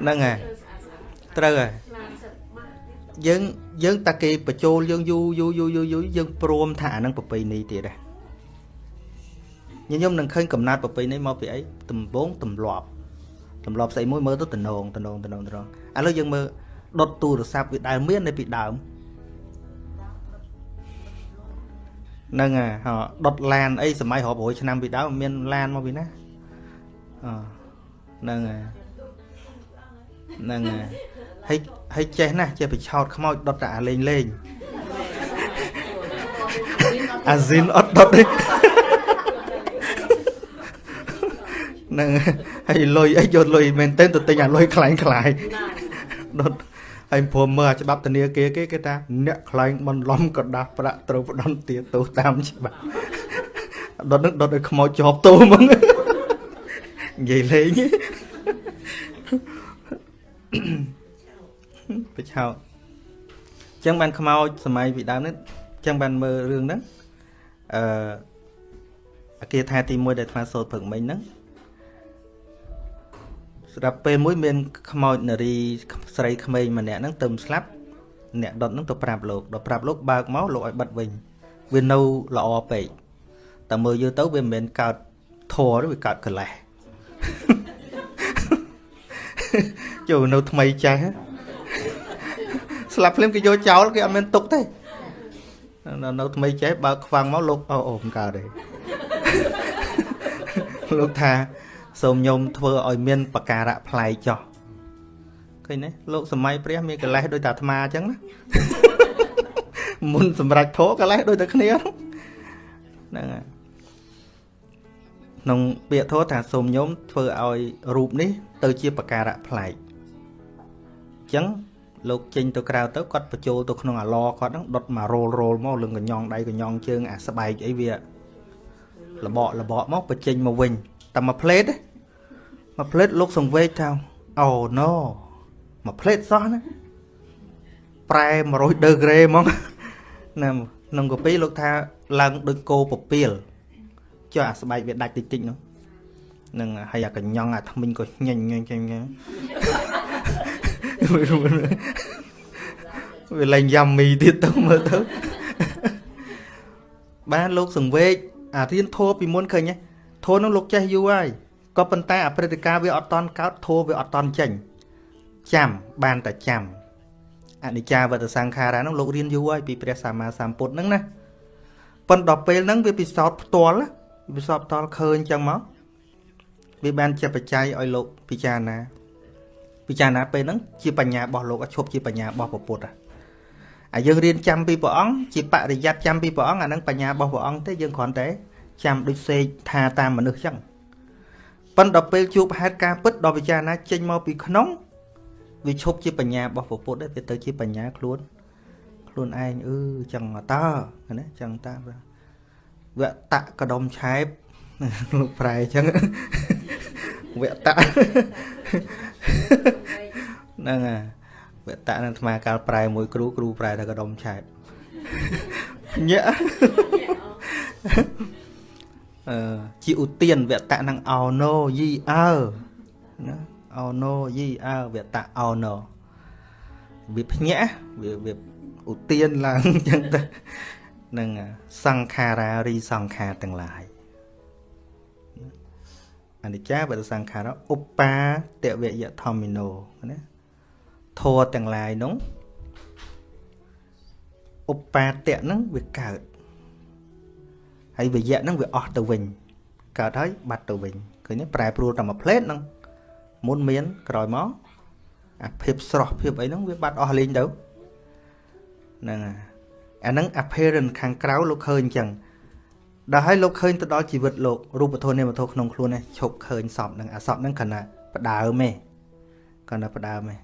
ហ្នឹងហើយត្រូវហើយយើងយើងតាគេបញ្ចូលយើងយូរយូរយូរយូរយូរយើងព្រមថាអានឹងប្រពៃណីទៀតដែរ ញញឹមនឹងឃើញកំណត់ប្រពៃណីមកពីអីដំបងទម្លាប់ទម្លាប់ស្អីមួយមើលទៅតំណងតំណងតំណងតំណងឥឡូវយើងមើលដុតទូរស័ព្ទវាដែលមាននៅពីដើមហ្នឹងហើយដុតឡានអីសម័យរាប់រយឆ្នាំពីដើមមានឡានមកពីណាអហ្នឹងហើយហ្នឹងហើយហើយចេះណាស់ចេះបិឆោតខ្មោចដុតតែអាលេងលេងអាស៊ីនអត់ដុតទេហ្នឹងហើយលុយអីយកលុយមែនទែនទៅទិញអាលុយខ្លាញ់ខ្លាយដុតហើយព្រមមើលអាច្បាប់ធនាគារគេគេថាអ្នកខ្លែងបន្លំក៏ដាស់ប្រាក់ត្រូវផ្ដន់ទាទោសតាមច្បាប់ដុតនឹងដុតឲ្យខ្មោចជាប់ទោសហ្មងនិយាយលេងបិឆោតអញ្ចឹងបានខ្មោចសម័យពីដើមនេះអញ្ចឹងបានមើលរឿងហ្នឹងអឺអាគារថាទី1ដែលអាត្មាសូត្រព្រឹកមិញហ្នឹង ស្រាប់ពេលមួយមានខ្មោចនារីស្រីក្មេងម្នាក់ហ្នឹងទៅស្លាប់អ្នកដុតហ្នឹងទៅប្រាប់លោកដល់ប្រាប់លោកបើកមកលោកឲ្យបិទវិញវានៅល្អពេកតែមើលយូរទៅវាមិនមែនកើតធរទេវាកើតកលេសចូលនៅថ្មីចេះស្លាប់ភ្លាមគេយកចោលគេអត់មានទុកទេនៅនៅថ្មីចេះបើខ្វាំងមកលោកអូអូមិនកើតទេលោកថា សូមញោមធ្វើឲ្យមានបការៈប្លែកចោះឃើញទេលោកសម័យព្រះមានកលេសដូចតាអាត្មាអញ្ចឹងណាមុនសម្រាប់ធោកលេសដូចតែគ្នាហ្នឹងហើយក្នុងពាក្យធោថាសូមញោមធ្វើឲ្យរូបនេះ ទៅជាបការៈប្លែកចឹងលោកចេញទៅក្រៅទៅគាត់បញ្ចូលទៅក្នុងអាឡគាត់ហ្នឹងដុតមករោលរោលមកលឹងកញ្ញងដៃកញ្ញងជើងអាស្បែកអីវាលបកលបកមកបញ្ចេញមកវិញ តែមួយផ្លេតមួយផ្លេតលោកសង្វេកថាអូណូមួយផ្លេតសោះណាប្រែ100ដឺក្រេហ្មងណាក្នុងកាពីលោកថាឡើងដូចគោពពាលចុះអាស្បែកវាដាច់តិចតិចនោះនឹងហើយអាកញ្ញងអាថ្មិញក៏ញញញញញវាលែងយ៉ាំមីទៀតទៅមើលទៅបានលោកសង្វេកអារៀនធោពីមុនឃើញ ធោនោះលោកចេះយូរហើយក៏ប៉ុន្តែអព្រឹត្តិការណ៍វាអត់តន់កើតធោវាអត់តន់ចេញចាំបានតែចាំអនិច្ចាវតសង្ខារានោះលោករៀនយូរហើយពីព្រះសម្មាសម្ពុទ្ធហ្នឹងណាប៉ុន្តែដល់ពេលហ្នឹងវាពិសោធន៍ផ្ទាល់ពិសោធន៍ផ្ទាល់ឃើញចឹងមកវាបានជាបច្ច័យឲ្យលោកពិចារណាពិចារណាពេលហ្នឹងជាបញ្ញារបស់លោកឈប់ជាបញ្ញារបស់ពុទ្ធអាយើងរៀនចាំពីព្រះអង្គជាបរិយ័តចាំពីព្រះអង្គអាហ្នឹងបញ្ញារបស់ព្រះអង្គទេយើងគ្រាន់តែ ចាំដូចសេកថាតាមមនុស្សចឹងប៉ុន្តែដល់ពេលជួបហេតុការពិតដល់ពិចារណាចេញមកពីក្នុងវាឈប់ជាបញ្ញារបស់ពុទ្ធទេវាទៅជាបញ្ញាខ្លួនខ្លួនឯងអឺចឹងតើណាចឹងតាវៈតកដុំឆែបលោកប្រែចឹងវៈតហ្នឹងហើយវៈតនឹងអាត្មាកាលប្រែមួយគ្រូគ្រូប្រែថាកដុំឆែបញាក់អឺ ជាឧទានវៈតនឹងអោណូយីអើណាអោណូយីអើវៈតអោណូវាភ្ញាក់វាវាឧទានឡើងអញ្ចឹងទៅនឹងសង្ខារារីសង្ខារទាំងឡាយអនិច្ចាបដសង្ខារឧបាតវយធម្មិណោណាធัวទាំងឡាយនោះឧបាតៈហ្នឹងវាកើត ហើយវយៈហ្នឹងវាអស់ទៅវិញកើតហើយបាត់ទៅវិញឃើញទេប្រែប្រួលតែមួយផ្លេតហ្នឹងមុនមានក្រោយមកអាភាពស្រស់ភាពអីហ្នឹងវាបាត់អស់លេងទៅហ្នឹងហើយអាហ្នឹង apparent ខាងក្រៅលោកឃើញអញ្ចឹងដល់ឲ្យលោកឃើញទៅដល់ជីវិតលោករូបធម៌នាមធម៌ក្នុងខ្លួននេះឈប់ឃើញសពហ្នឹងអាសពហ្នឹងគ្រាន់តែផ្ដើមទេគ្រាន់តែផ្ដើមទេ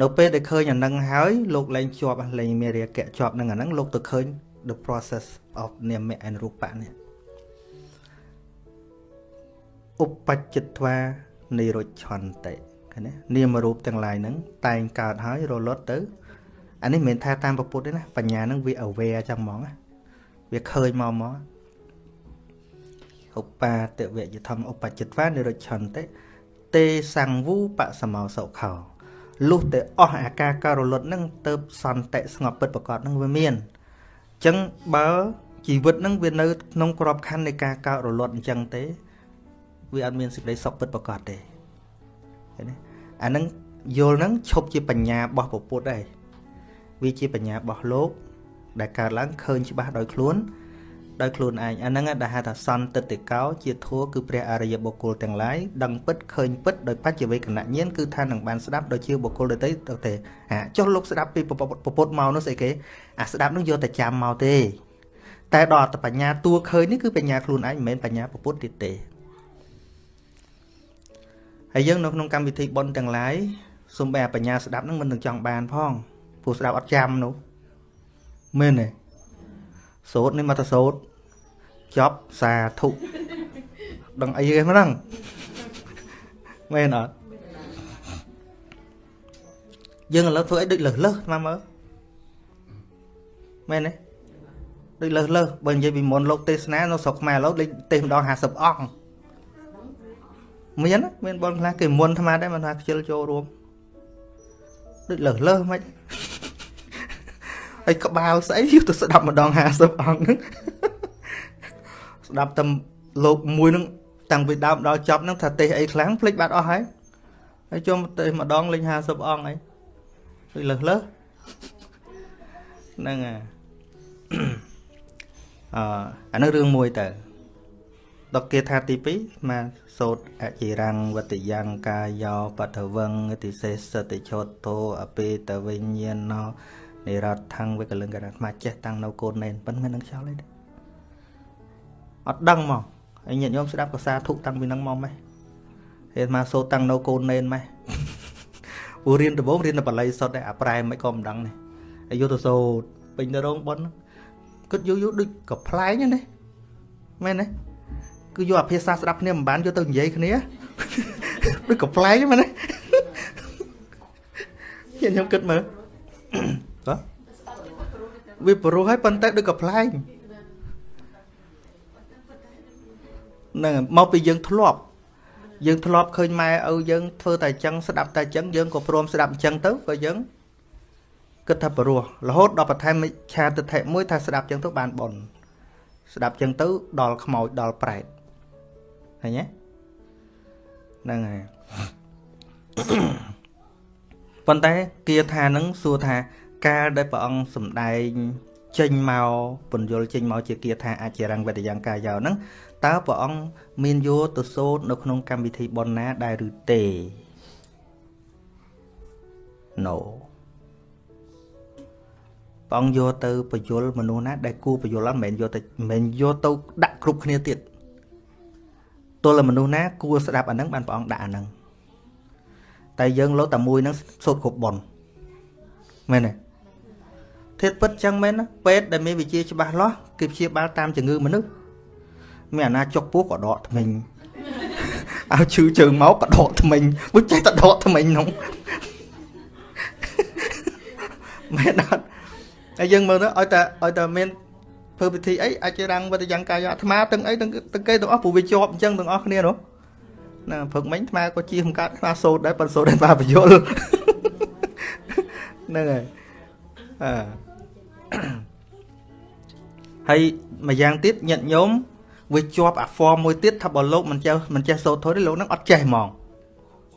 នៅពេលដែលឃើញអាហ្នឹងហើយលោកលែងជាប់លែងមានរាគៈជាប់នឹងអាហ្នឹងលោកទៅឃើញ the process of នាម and រូបៈនេះឧបច្ចិត្វានិរុច្ឆន្តិឃើញទេនាមរូបទាំងឡាយហ្នឹងតែងកើតហើយរលត់ទៅអានេះមិនមែនថាតាមពុទ្ធទេណាបញ្ញាហ្នឹងវា aware ចឹងហ្មងណាវាឃើញមកមកឧបាទវយធម្មឧបច្ចិត្វានិរុច្ឆន្តិទេសង្វូបសមោសុខោលុះតែអស់អាការករលត់ហ្នឹងទៅសន្តិស្ងប់ពិតប្រកបហ្នឹងវាមានអញ្ចឹងបើជីវិតហ្នឹងវានៅក្នុងក្របខ័ណ្ឌនៃការកើតរលត់អញ្ចឹងទេ វាអត់មានសេចក្តីសុខពិតប្រកបទេឃើញទេអាហ្នឹងយល់ហ្នឹងឈប់ជាបញ្ញារបស់ពុទ្ធដែរវាជាបញ្ញារបស់លោក ដែលកើតឡើងឃើញច្បាស់ដោយខ្លួន ដោយខ្លួនឯងអាហ្នឹងដែលហៅថាសន្តិតិកោ ជាធัวគឺព្រះអរិយបុគ្គលទាំងឡាយដឹងពិតឃើញពិតដោយបច្ចវេកណញ្ញាណគឺថានឹងបានស្ដាប់ដោយជាបុគ្គលដទៃទៅទេអាចុះលោកស្ដាប់ពីពុទ្ធមកនោះស្អីគេអាស្ដាប់នោះយកតែចាំមកទេ តែដល់អត្តបញ្ញាតួឃើញនេះគឺបញ្ញាខ្លួនឯងមិនមែនបញ្ញាពុទ្ធទៀតទេហើយយើងនៅក្នុងកម្មវិធីប៉ុនទាំងឡាយសូមបែបញ្ញាស្ដាប់នឹងមិននឹងចង់បានផងព្រោះស្ដាប់អត់ចាំនោះមែនទេសូត្រនេះមកទៅសូត្រ ចប់សាធុដឹងអីគេហ្នឹងមែនអត់យើងឥឡូវធ្វើអីដូចលើសលើសមកមើលមែនទេដូចលើសលើសបើនិយាយពីមុនលោកទេសនានៅស្រុកខ្មែរឥឡូវលេខទេសម្ដង50អង្គមានមានបងខ្លះគេមុនអាត្មាដែរមិនថាខ្ជិលចូលរួមដូចលើសលើសមិនហើយក្បាលស្អីយកទៅស្ដាប់ម្ដង50អង្គហ្នឹង ស្ដាប់តែលោកមួយហ្នឹងតាំងពីដើមដល់ចប់ហ្នឹងថាទេសអីខ្លាំងភ្លេចបាត់អស់ហើយហើយចូលទេម្ដងលេង50អង្គអីដូចលើសលើសហ្នឹងអាអអានោះរឿងមួយតើដកគាថាទី2មកសោតអចិរੰវតយ៉ាងកាយោបតវងតិសេសតិឆោតោអពេតវិញ្ញាណោនិរដ្ឋថងវិកលឹងកអាត្មាចេះតាំងនៅកូនណែនប៉ុន្មាននឹងខ្យល់អីទេ អត់ដឹងមកហើយញាតិញោមស្ដាប់កសាធុតាំងពីនឹងមកម៉េះហេតុមកសូតាំងនៅកូនណែនម៉េះព្រោះរៀនដំបូងរៀនតែបល័យសុទ្ធតែអាប្រែមិនក៏មិនដឹងនេះហើយយកទៅសូត្រពេញទៅរោងប៉ុនគិតយូរយូរដូចកំ pl ែងណាមែនទេគឺយកអាភាសាស្ដាប់គ្នាមិនបានយកទៅនិយាយគ្នាដូចកំ pl ែងមែនទេខ្ញុំគិតមើលបាទវាប្រុសហើយប៉ុន្តែដូចកំ pl ែង នឹងមកពីយើងធ្លាប់យើងធ្លាប់ឃើញម៉ែឪយើងធ្វើតែអញ្ចឹងស្ដាប់តែអញ្ចឹងយើងក៏ព្រមស្ដាប់អញ្ចឹងទៅក៏យើងគិតថាព្រោះរហូតដល់បន្ថែមមិឆាទិដ្ឋិមួយថាស្ដាប់អញ្ចឹងទៅបានប៉ុនស្ដាប់អញ្ចឹងទៅដល់ខ្មោចដល់ប្រែតឃើញទេហ្នឹងហើយប៉ុន្តែគាថានឹងសួរថាកាលដែលព្រះអង្គសំដែងចេញមកពន្យល់ចេញមកជាគាថាអជារង្វតយ៉ាងកាយោហ្នឹង តើព្រះអង្គមានយកទៅសូត្រនៅក្នុងកម្មវិធីប៉ុនណាដែរឬទេ No ព្រះអង្គយកទៅបញ្យលមនុស្សណាដែលគួរបញ្យលមិនមែនយកទៅមិនមែនយកទៅដាក់គ្រប់គ្នាទៀតទល់មនុស្សណាគួរស្ដាប់អាហ្នឹងបានព្រះអង្គដាក់អាហ្នឹងតែយើងលោតែមួយហ្នឹងសូត្រគ្រប់ប៉ុនមែនទេធាតពិតចឹងមែនណាពេទ្យដែលមានវិជាច្បាស់លាស់គេព្យាបាលតាមជំងឺមនុស្ស មានអាណាចុកពោះក៏ដកថ្មិញឲ្យឈឺជើងមកក៏ដកថ្មិញមិនចេះតែដកថ្មិញនោះមែនអត់ហើយយើងមើលទៅឲ្យតែឲ្យតែមានធ្វើពិធីអីអាចរាំងវត្តយ៉ាងកាយអាត្មាទាំងអីទាំងទាំងគេទាំងអស់ព្រោះវាជាប់អញ្ចឹងទាំងអស់គ្នានោះណាព្រឹកមិញអាត្មាក៏ជាបង្កើតខ្លាសូត្រដែរប៉ុន្តែសូត្រដែរបាបយលហ្នឹងហើយអឺហើយមួយយ៉ាងទៀតញាតញោម វាជាប់អា form មួយទៀតថាបើលោកមិនចេះមិនចេះសូត្រធុយទេលោកនឹងអត់ចេះហ្មង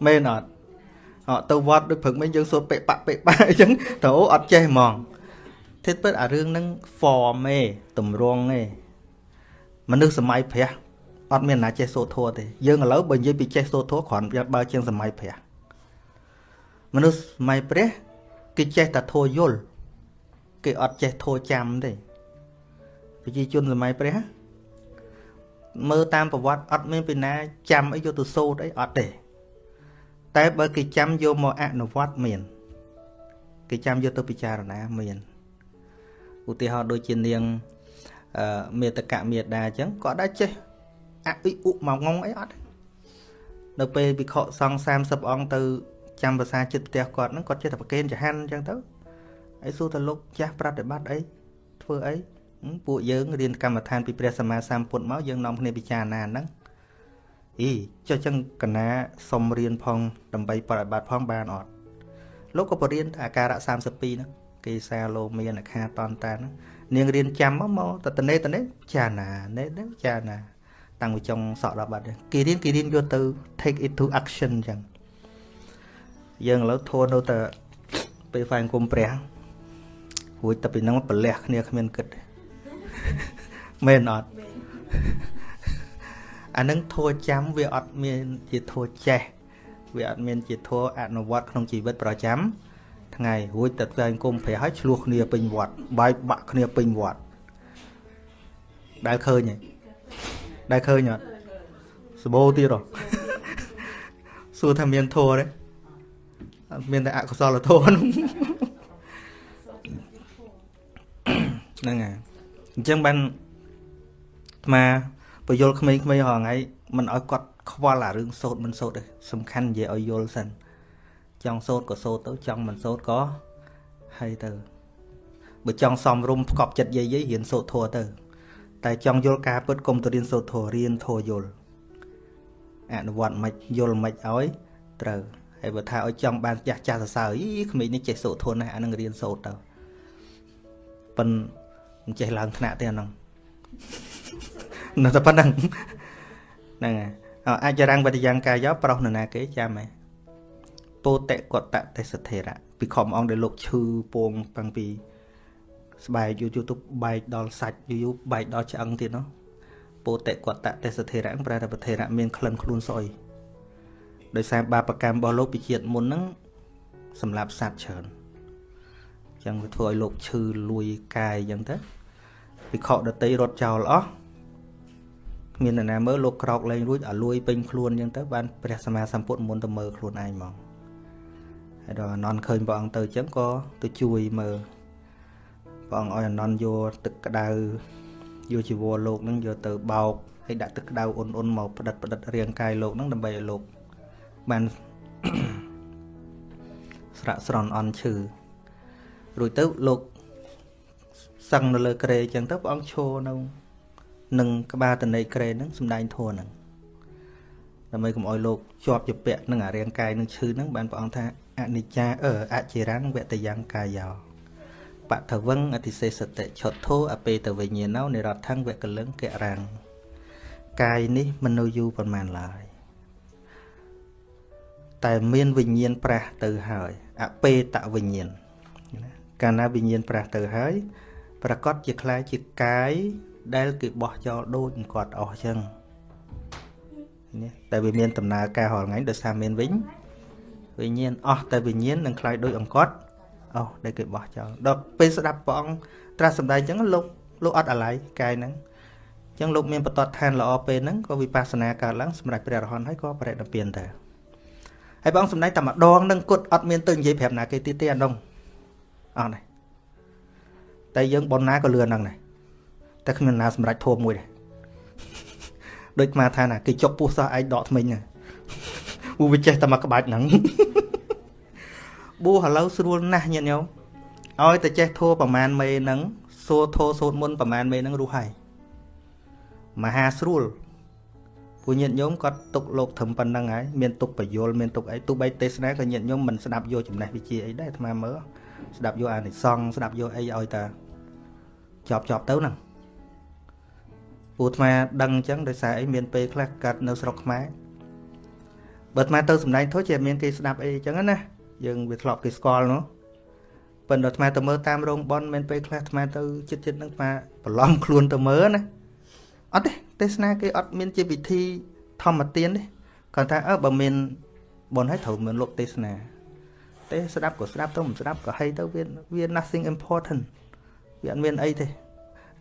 មែនអត់អត់ទៅវត្តដូចព្រឹកមិញយើងសូត្រពេបាក់ពេបាក់អញ្ចឹងទៅអត់ចេះហ្មងទេពិតអារឿងហ្នឹង form ឯតម្រង់ឯមនុស្សសម័យព្រះអត់មានណាចេះសូត្រធัวទេយើងឥឡូវបើនិយាយពីចេះសូត្រធัวគ្រាន់បើជាងសម័យព្រះមនុស្សសម័យព្រះគេចេះតែធัวយល់គេអត់ចេះធัวចាំទេប្រជាជនសម័យព្រះ មើលតាមប្រវត្តិអត់មានពីណាចាំអីយកទៅសូត្រអីអត់ទេ តែបើគេចាំយកមកអនុវត្តមាន គេចាំយកទៅពិចារណាមានឧទាហរណ៍ដូចជានាងអឺមេតកមេដាអញ្ចឹងគាត់ដែរចេះអភិឧមកងងអីអត់នៅពេលវិខសង្ឃ30អង្គទៅចាំភាសាចិត្តផ្ទះគាត់ហ្នឹងគាត់ចេះតែប្រកេនចហាន់អញ្ចឹងទៅហើយសួរតលោកចាស់ប្រតិបត្តិអីធ្វើអី ពួកយើងរៀនកម្មដ្ឋានពីព្រះសម្មាសម្ពុទ្ធមកយើងនាំគ្នាពិចារណាហ្នឹងអីចុះចឹងកណាសុំរៀនផងដើម្បីប្រតិបត្តិផងបានអត់លោកក៏បរៀនអាការៈ32ហ្នឹងគេសាលោមានអខាតនតាហ្នឹងនាងរៀនចាំមកមកតតនេតនេចាណានេនេចាណា តាំងពីចុងសក់ដល់បាត់គេរៀនគេរៀនយកទៅ take it to action ចឹងយើងឥឡូវធួនៅតែពេលហ្វាយគុំព្រះរួចតែពីហ្នឹងប្រលះគ្នាគ្មានគិតទេ មែនអត់អានឹងធัวចាំវាអត់មានជាធัวចេះវាអត់មានជាធัวអនុវត្តក្នុងជីវិតប្រចាំថ្ងៃរួចតែផ្សេងគុំប្រះឲ្យឆ្លោះគ្នាពេញវត្តបែកបាក់គ្នាពេញវត្តដែលឃើញហ៎ដែលឃើញអត់សបោទៀតហ៎សួរថាមានធัวទេមានតែអកុសលធម៌ហ្នឹងហើយ អញ្ចឹងបានអាបយលក្មេងៗហងៃមិនឲ្យគាត់ខ្វល់អារឿងសោតមិនសោតទេសំខាន់និយាយឲ្យយល់សិនចង់សោតក៏សោតទៅចង់មិនសោតក៏ហើយទៅបើចង់សំរុំផ្កប់ចិត្តយាយយាយរៀនសោតធัวទៅ តែចង់យល់ការពិតកុំទៅរៀនសោតធัวរៀនធัวយល់អនុវត្តមិនយល់មិនឲ្យត្រូវហើយបើថាឲ្យចង់បានចាស់ចាស់សរសើរអីក្មេងនេះចេះសោតធัวណាស់អានឹងរៀនសោតទៅប៉ុន្តែ មិនចេះឡើងថ្នាក់ទេអាហ្នឹងនៅតែប៉ុណ្្នឹងហ្នឹងហើយអាចរាំងវត្តយ៉ាងកាយប្រុសនរណាគេចាំហ៎ពោតិកតទេសធេរៈពីខំអង្គដែលលោកឈឺពងតាំងពីស្បែកយូរយូរទៅបែកដល់សាច់យូរយូរបែកដល់ឆ្អឹងទៀតនោះពោតិកតទេសធេរៈប្រែថាប្រធេរៈមានក្លិនខ្លួនស្អុយដោយសារបាបកម្មរបស់លោកពីជាតិមុនហ្នឹងសម្រាប់សត្វច្រើន ចឹងវាធ្វើឲ្យលោកឈឺលួយកាយចឹងទៅវិខដតីរត់ចោលអស់គ្មាននរណាមើលលោកក្រោកលែងរួចឲ្យលួយពេញខ្លួនចឹងទៅបានព្រះសម្មាសម្ពុទ្ធមុនទៅមើលខ្លួនឯងហ្មងហហើយដល់អនន្តឃើញព្រះអង្គទៅអញ្ចឹងក៏ទៅជួយមើលព្រះអង្គឲ្យអនន្តយកទឹកក្តៅយកជីវរលោកហ្នឹងយកទៅបោកហើយដាក់ទឹកក្តៅអ៊ុនអ៊ុនមកផ្ដិតផ្ដិតរាងកាយលោកហ្នឹងដើម្បីឲ្យលោកបានស្រាក់ស្រន់អន់ឈឺ រួចទៅលោកសឹងនៅលើក្រេអញ្ចឹងទៅព្រះអង្គឈរនៅនឹងក្បាលតនេក្រេហ្នឹងសំដែងធัวហ្នឹងដើម្បីកុំឲ្យលោកជាប់ជាពាក់នឹងអារាងកាយនឹងឈឺហ្នឹងបានព្រះអង្គថាអនិច្ចាអឺអចិរាំងវតយ៉ាងកាយោបថវឹងអតិសេសតិឆុតធោអពេតវិញ្ញាណោនិរដ្ឋੰវកលឹងករាំងកាយនេះមិននៅយូរប៉ុន្មានឡើយតែមានវិញ្ញាណប្រះទៅហើយអពេតវិញ្ញាណ កាលណាវិញ្ញាណប្រះទៅហើយប្រកាសជាខ្លាយជាកាយដែលគេបោះចោលដូចគាត់អស់ចឹងនេះតែវាមានដំណើរការរាល់ថ្ងៃដោយសារមានវិញវិញ្ញាណអស់តែវិញ្ញាណនឹងខ្លាយដូចអង្កត់អស់ដែលគេបោះចោលដល់ពេលស្ដាប់ព្រះអង្គត្រាស់សម្ដែងចឹងលោកលោកអត់អាល័យកាយហ្នឹងចឹងលោកមានបតតឋានល្អពេលហ្នឹងក៏វិបស្សនាកើតឡើងសម្រាប់ព្រះរហន្តហើយក៏បរិនិព្វានទៅហើយបងសម្ដែងតែម្ដងនឹងគត់អត់មានទៅនិយាយប្រាប់ណាគេទៀតទេអានោះ អត់ទេតែយើងប៉ុណ្ណាក៏លឿនហ្នឹងដែរតែគ្មានណាសម្រេចធម៌មួយដែរដូចមកថាណាគេចុកពោះសោះឯងដកថ្មិញណាពូវាចេះតែមកក្បាច់ហ្នឹងប៊ូឥឡូវស្រួលណាស់ញាតិញោមឲ្យតែចេះធัวប្រមាណមេហ្នឹងសួរធោសូត្រមុនប្រមាណមេហ្នឹងរស់ហើយមហាស្រួលពួកញាតិញោមគាត់ទុកលោកធំប៉ុណ្ណឹងហើយមានទុកបយលមានទុកអីទោះបីទេសនាក៏ញាតិញោមមិនស្ដាប់យកចំណេះវិជ្ជាអីដែរអាត្មាមើល ស្ដាប់យកអានិសង្ឃស្ដាប់យកអីឲ្យតាចប់ចប់ទៅហ្នឹងពូអាត្មាដឹងអញ្ចឹងដោយសារអីមានពេលខ្លះកាត់នៅស្រុកខ្មែរបើអាត្មាទៅសម្ដែងធុជាមានគេស្ដាប់អីអញ្ចឹងណាយើងវាធ្លាប់គេស្គាល់នោះប៉ុន្តែអាត្មាទៅមើលតាមរោងប៉ុនមានពេលខ្លះអាត្មាទៅចិត្តចិត្តនឹងអាត្មាប្រឡំខ្លួនទៅមើលណាអត់ទេទេសនាគេអត់មានជាវិធីធម្មទានទេគាត់ថាអើបើមានប៉ុនឲ្យត្រូវមានលោកទេសនា ទេស្ដាប់ក៏ស្ដាប់ទៅមិនស្ដាប់ក៏ហីទៅវាវា nothing important វាអត់មានអីទេ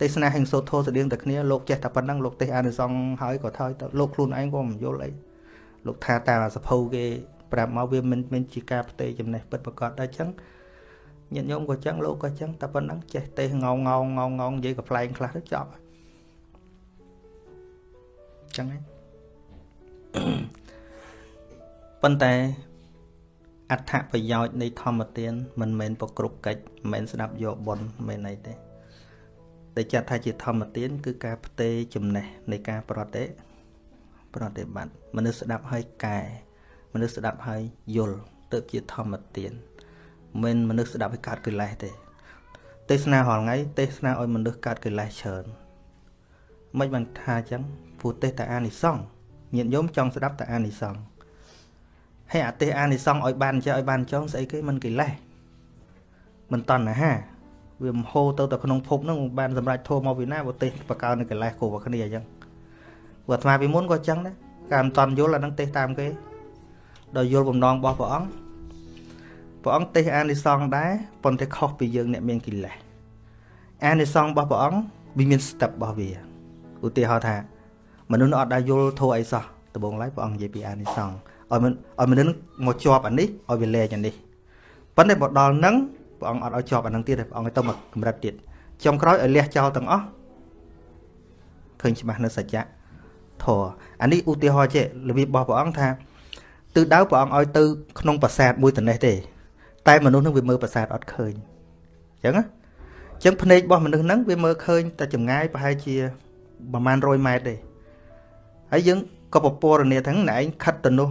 ទេសនាហិង្សូធោស្តៀងតែគ្នាលោកចេះតែប៉ុណ្ណឹងលោកទេសអានិសង្ឃហើយក៏ថយទៅលោកខ្លួនឯងក៏មិនយល់អីលោកថាតាមសភៅគេប្រាប់មកវាមិនមិនជាការផ្ទេរចំណេះពិតប្រកបដែរអញ្ចឹងញាតិញោមក៏អញ្ចឹងលោកក៏អញ្ចឹងតែប៉ុណ្ណឹងចេះទេសងងងងងងនិយាយក៏ប្លែងខ្លះទៅចប់អញ្ចឹងហ្នឹងប៉ុន្តែ អត្ថប្រយោជន៍នៃធម្មទានមិនមែនប្រគ្រប់កិច្ចមិនមែនស្ដាប់យកបុណ្យមិនមែនអីទេតែចាត់ថាជាធម្មទាន គឺការផ្ទេរចំណេះនៃការប្រតិប្រតិបត្តិមនុស្សស្ដាប់ហើយកែមនុស្សស្ដាប់ហើយយល់ទៅជាធម្មទានមិនមនុស្សស្ដាប់ឲ្យកើតកិលេសទេ ទេសនារាល់ថ្ងៃទេសនាឲ្យមនុស្សកើតកិលេសច្រើនមិនបានថាអញ្ចឹងព្រោះទេសតែអានិសង្ឃញាតិញោមចង់ស្ដាប់តែអានិសង្ឃ ហើយអាទេសអានិសង្ឃឲ្យបានចេះឲ្យបានចង់ស្អីគេមិនកិលេសមិនតណ្ហាវាមហោទៅតែក្នុងភពហ្នឹងបានសម្រេចធម៌មកពីណាបើទេសបកើនៅកិលេសគ្រប់គ្នាអញ្ចឹងព្រោះអាត្មាពីមុនក៏អញ្ចឹងដែរការមិនតន់យល់អាហ្នឹងទេសតាមគេដល់យល់បំណងរបស់ព្រះអង្គព្រះអង្គទេសអានិសង្ឃដែរប៉ុន្តែខុសពីយើងអ្នកមានកិលេសអានិសង្ឃរបស់ព្រះអង្គវាមាន step របស់វាឧទាហរណ៍ថាមនុស្សអត់ដែលយល់ធម៌អីសោះដំបងឡើយព្រះអង្គនិយាយពីអានិសង្ឃ ឲ្យមិនឲ្យមនុស្សមកជាប់អានេះឲ្យវាលែងអានេះប៉ុន្តែមកដល់នឹងព្រះអង្គអត់ឲ្យជាប់អានឹងទៀតទេព្រះអង្គឲ្យទៅមកកម្រិតទៀតចុងក្រោយឲ្យលះចោលទាំងអស់ឃើញច្បាស់នៅសច្ចៈធរអានេះឧទាហរណ៍ចេះរបៀបរបស់ព្រះអង្គថាទិសដៅព្រះអង្គឲ្យទៅក្នុងប្រាសាទមួយត្នេះទេ តែមនុស្សនឹងវាមើលប្រាសាទអត់ឃើញអញ្ចឹងណាអញ្ចឹងភ្នែករបស់មនុស្សហ្នឹងវាមើលឃើញតែចម្ងាយប្រហែលជាប្រហែល100ម៉ែត្រទេហើយយើងក៏ពពរនាថាណែឯងខិតទៅនោះ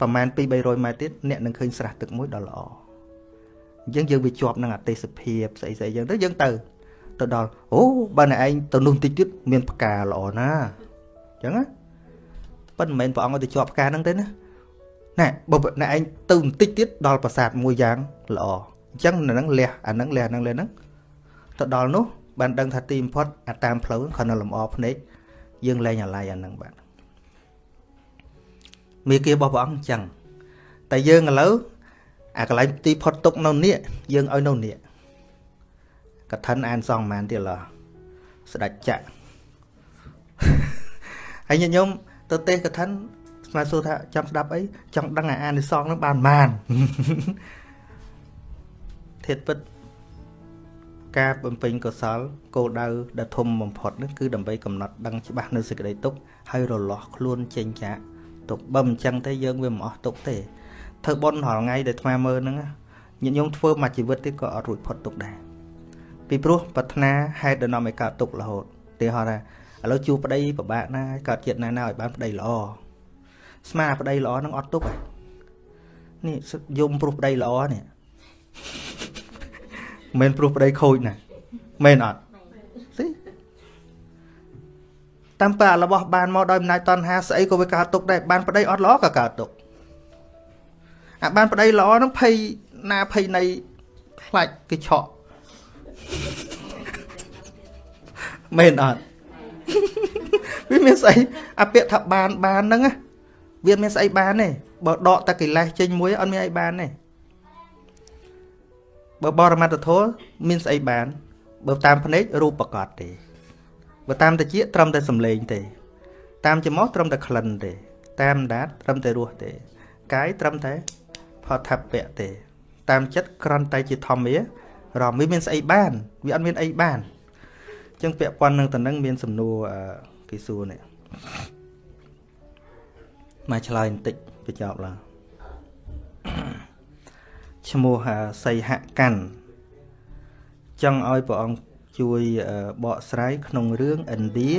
ប្រហែល2 300ម៉ែត្រទៀតអ្នកនឹងឃើញស្រះទឹកមួយដ៏ល្អអញ្ចឹងយើងវាជាប់នឹងអទេសភាពស្អីស្អីអញ្ចឹងទៅយើងទៅទៅដល់អូបើអ្នកឯងទៅនោះបន្តិចទៀតមានផ្កាល្អណាអញ្ចឹងណាប៉ុន្តែមិនមែនព្រះអង្គឲ្យទៅជាប់ផ្កាហ្នឹងទេណាណែបើអ្នកឯងទៅបន្តិចទៀតដល់ប្រាសាទមួយយ៉ាងល្អអញ្ចឹងនៅហ្នឹងលះអាហ្នឹងលះអាហ្នឹងលះហ្នឹងទៅដល់នោះបានដឹងថាទីបំផុតអាតាមផ្លូវគ្រាន់តែលំអភ្នែកយើងលែងអាឡ័យអាហ្នឹងបាទ មេគារបស់ព្រះអង្គអញ្ចឹងតែយើងឥឡូវអាកន្លែងទីផុតទុកនៅនេះយើងឲ្យនៅនេះកឋិនអានសងប៉ុន្មានទៀតឡោះស្ដេចចក្រហើយញាតិញោមទៅទេសកឋិនស្មាសួរថាចង់ស្ដាប់អីចង់ដឹងអាអានិសងនឹងបានប៉ុន្មានធាតពិតការបំពេញកុសលគោលដៅដ៏ធំបំផុតនោះគឺដើម្បីកំណត់ដឹងច្បាស់នៅសេចក្តីទុក្ខហើយរលាស់ខ្លួនចេញចាក ទុក្ខបើមិនចឹងទេយើងវាមិនអស់ទុក្ខទេធ្វើបុណ្យរាល់ថ្ងៃដែលថ្មមើលហ្នឹងញាតិញោមធ្វើមួយជីវិតទៀតក៏អត់រួចផុតទុក្ខដែរពីព្រោះប្រាថ្នាហេតុដែលនាំឲ្យកើតទុក្ខរហូតទីហោថាឥឡូវជួបប្តីពិបាកណាស់កើតជាតិណាណាឲ្យបានប្តីល្អស្មាប្តីល្អហ្នឹងអត់ទុក្ខហើយនេះយំព្រោះប្តីល្អនេះមិនព្រោះប្តីខូចណាមែនអត់ តាមប៉ារបស់បានមកដោយអំណាចតណ្ហាស្អីក៏វាកើតទុកដែរបានប្តីអត់ល្អក៏កើតទុកអាបានប្តីល្អហ្នឹងភ័យណាភ័យនៃខ្លាច់គេឆក់មែនអត់វាមានស្អីអាពាក្យថាបានបានហ្នឹងវាមានស្អីបានទេបើដកតែកិលេសចេញមួយអត់មានអីបានទេបើបរមត្តធម៌មានស្អីបានបើតាមភ្នែករូបប្រកបទេ បើតាមតិចត្រឹមតែសំឡេងទេ តាមច្រមុះត្រឹមតែក្លិនទេ តាមដាតត្រឹមតែរសទេ កាយត្រឹមតែផតថាពៈទេ តាមចិត្តក្រន់តែជាធម្មារមវាមានស្អីបានវាអត់មានអីបានអញ្ចឹងពាក់ព័ន្ធនឹងតំណឹងមានសំណួរគេសួរនេះមកឆ្លើយបន្តិចបញ្ចប់ឡើងឈ្មោះសីហកាន់ចង់ឲ្យព្រះអង្គ ជួយបកស្រាយក្នុងរឿងឥណ្ឌា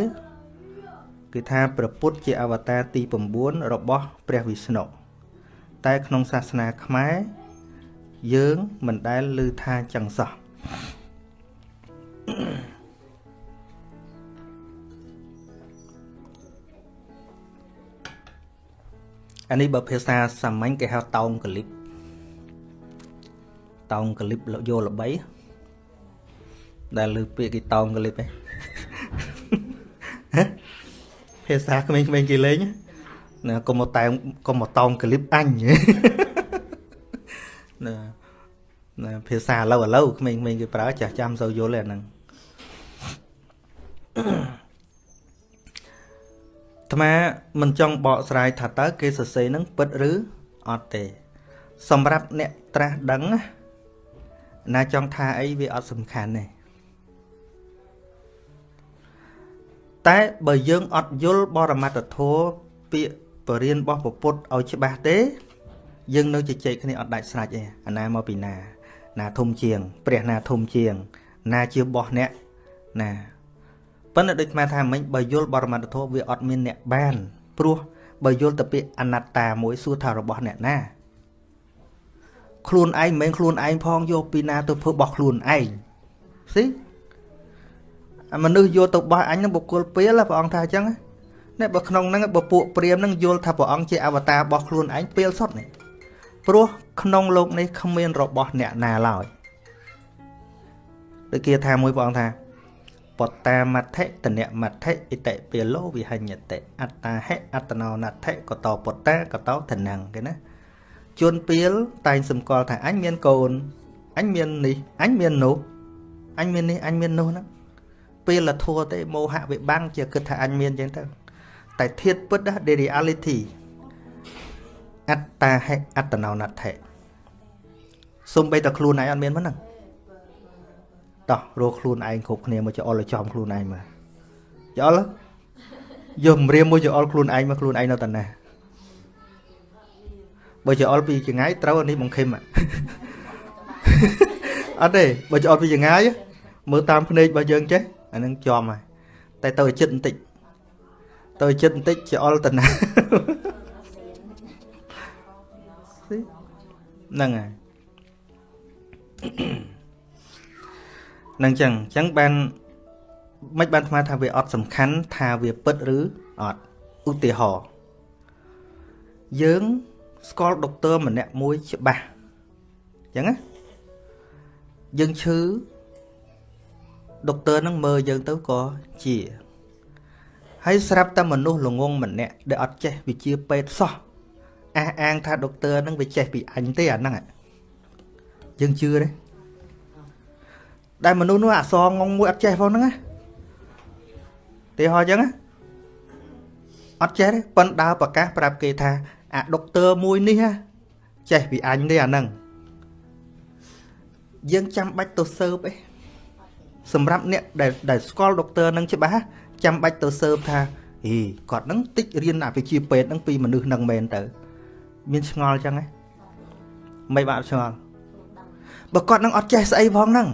គឺថាព្រះពុទ្ធជាអវតារទី9របស់ព្រះវិស្ណុតែក្នុងសាសនាខ្មែរយើងមិនដែលឮថាចឹងសោះអានេះបើភាសាសាមញ្ញគេហៅតោងកលិបតោងកលិបយកល្បី ដែលលើពាក្យគេតោងកលិបឯងភាសាក្មេងៗគេលេងណាកុំមកតែកុំមកតោងកលិបអញណាណាភាសាឥឡូវឥឡូវក្មេងៗគេប្រើចាស់ចាំសូវយល់ទេអាហ្នឹងអាត្មាមិនចង់បកស្រាយថាតើគេសរសេរនឹងពិតឬអត់ទេ សម្រាប់អ្នកត្រាស់ដឹងណាចង់ថាអីវាអត់សំខាន់ទេ តែបើយើងអត់យល់បរមត្តធម៌ពាក្យបរិញ្ញារបស់ពុទ្ធឲ្យច្បាស់ទេ យើងនៅជជែកគ្នាអត់ដាច់ស្រេចទេអាណាមកពីណា ណាធំជាង ព្រះណាធំជាង ណាជាបោះអ្នកណាប៉ុន្តែដូចខ្មែរថាមិញបើយល់បរមត្តធម៌វាអត់មានអ្នកបាន ព្រោះបើយល់ទៅពាក្យអនត្តាមួយសួរថារបស់អ្នកណាខ្លួនឯងមិនមែនខ្លួនឯងផងយកពីណាទៅធ្វើបោះខ្លួនឯងស៊ី មនុស្សយកទៅបោះអញនឹងបុគ្គលពេលព្រះអង្គថាអញ្ចឹងនេះបើក្នុងហ្នឹងបើពួកព្រាមហ្នឹងយល់ថាព្រះអង្គជាអវតាររបស់ខ្លួនឯងពេលសុទ្ធនេះព្រោះក្នុងលោកនេះគ្មានរបស់អ្នកណាឡើយដូចគេថាមួយព្រះអង្គថាបតាមត្ថិតនមត្ថិអិតិពេលោវិហញ្ញតិអត្តាហិអត្តណោណដ្ឋិកតបតាកតធនੰគេណាជួនពេលតែងសម្គាល់ថាអញមានកូនអញមាននេះអញមាននោះអញមាននេះអញមាននោះហ្នឹង ពេលលធัวទេមោហៈវាបាំងជាគិតថាអញមានអញ្ចឹងទៅតែធៀបពិត the reality អត្តាហិអត្តណោណដ្ឋិសំបីតែខ្លួនឯងអត់មានមិនហ្នឹងតោះរកខ្លួនឯងគ្រប់គ្នាមកចអល់ឲ្យចំខ្លួនឯងមកចអល់យកម្រាមមួយចអល់ខ្លួនឯងមកខ្លួនឯងនៅតាណាបើចអល់ពីចងាយត្រូវអានេះបង្ខិមអត់ទេបើចអល់ពីចងាយមើលតាមភ្នែករបស់យើងចេះ អានឹងចំហើយតែទៅចិត្តបន្តិចទៅចិត្តបន្តិចចអល់តាណាហ្នឹងហើយនឹងចឹងចឹងបានមិនបានថ្មថាវាអត់សំខាន់ថាវាពិតឬអត់ឧទាហរណ៍យើងស្គាល់ដុកទ័រម្នាក់មួយច្បាស់ចឹងណាយើងឈឺ ដុកទ័រនឹងមើលយើងទៅក៏ជាហើយស្រាប់តែមនុស្សល្ងងម្នាក់ដែលអត់ចេះវិជាពេទ្យសោះអះអាងថាដុកទ័រនឹងវាចេះពីអញទេអាហ្នឹងយើងជឿទេដែលមនុស្សនោះអសងងមួយអត់ចេះផងហ្នឹងណាទីហោអញ្ចឹងអត់ចេះទេប៉ុន្តែដើរប្រកាសប្រាប់គេថាអាដុកទ័រមួយនេះចេះពីអញទេអាហ្នឹងយើងចាំបាច់ទៅស៊ើបអី សម្រាប់អ្នកដែលដែលស្គាល់ដុកទ័រនឹងច្បាស់ចាំបាច់ទៅស៊ើបថាអីគាត់នឹងតិចរៀនអវិជ្ជាពេទ្យនឹងពីមនុស្សនឹងមែនទៅ មានឆ្ងល់ចឹងហ៎មិនបាក់ឆ្ងល់បើគាត់នឹងអត់ចេះស្អីផងហ្នឹង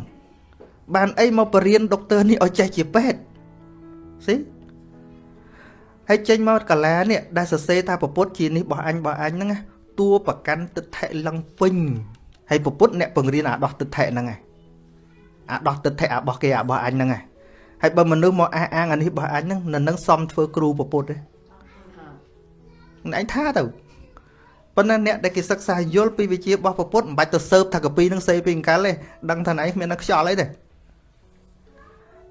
បានអីមកបរៀនដុកទ័រនេះឲ្យចេះជាពេទ្យស៊ីហើយចេញមកកាឡានេះដែលសរសេរថាពពុទ្ធជានេះរបស់អញរបស់អញហ្នឹងតួប្រកាន់ទឹកថេលឹងពេញហើយពពុទ្ធអ្នកបង្រៀនអាដោះទឹកថេហ្នឹងឯង អាដោះទឹកថេអារបស់គេអារបស់អញហ្នឹងឯងហើយបើមនុស្សមកអះអាងអានេះរបស់អញហ្នឹងនៅនឹងសំធ្វើគ្រូពពុទ្ធទេឯងថាទៅប៉ុន្តែអ្នកដែលគេសិក្សាយល់ពីវិជារបស់ពពុទ្ធមិនបាច់ទៅស៊ើបថាកពីនឹងសេពីអង្កលទេដឹងថាណៃគ្មាននៅខ្យល់អីទេ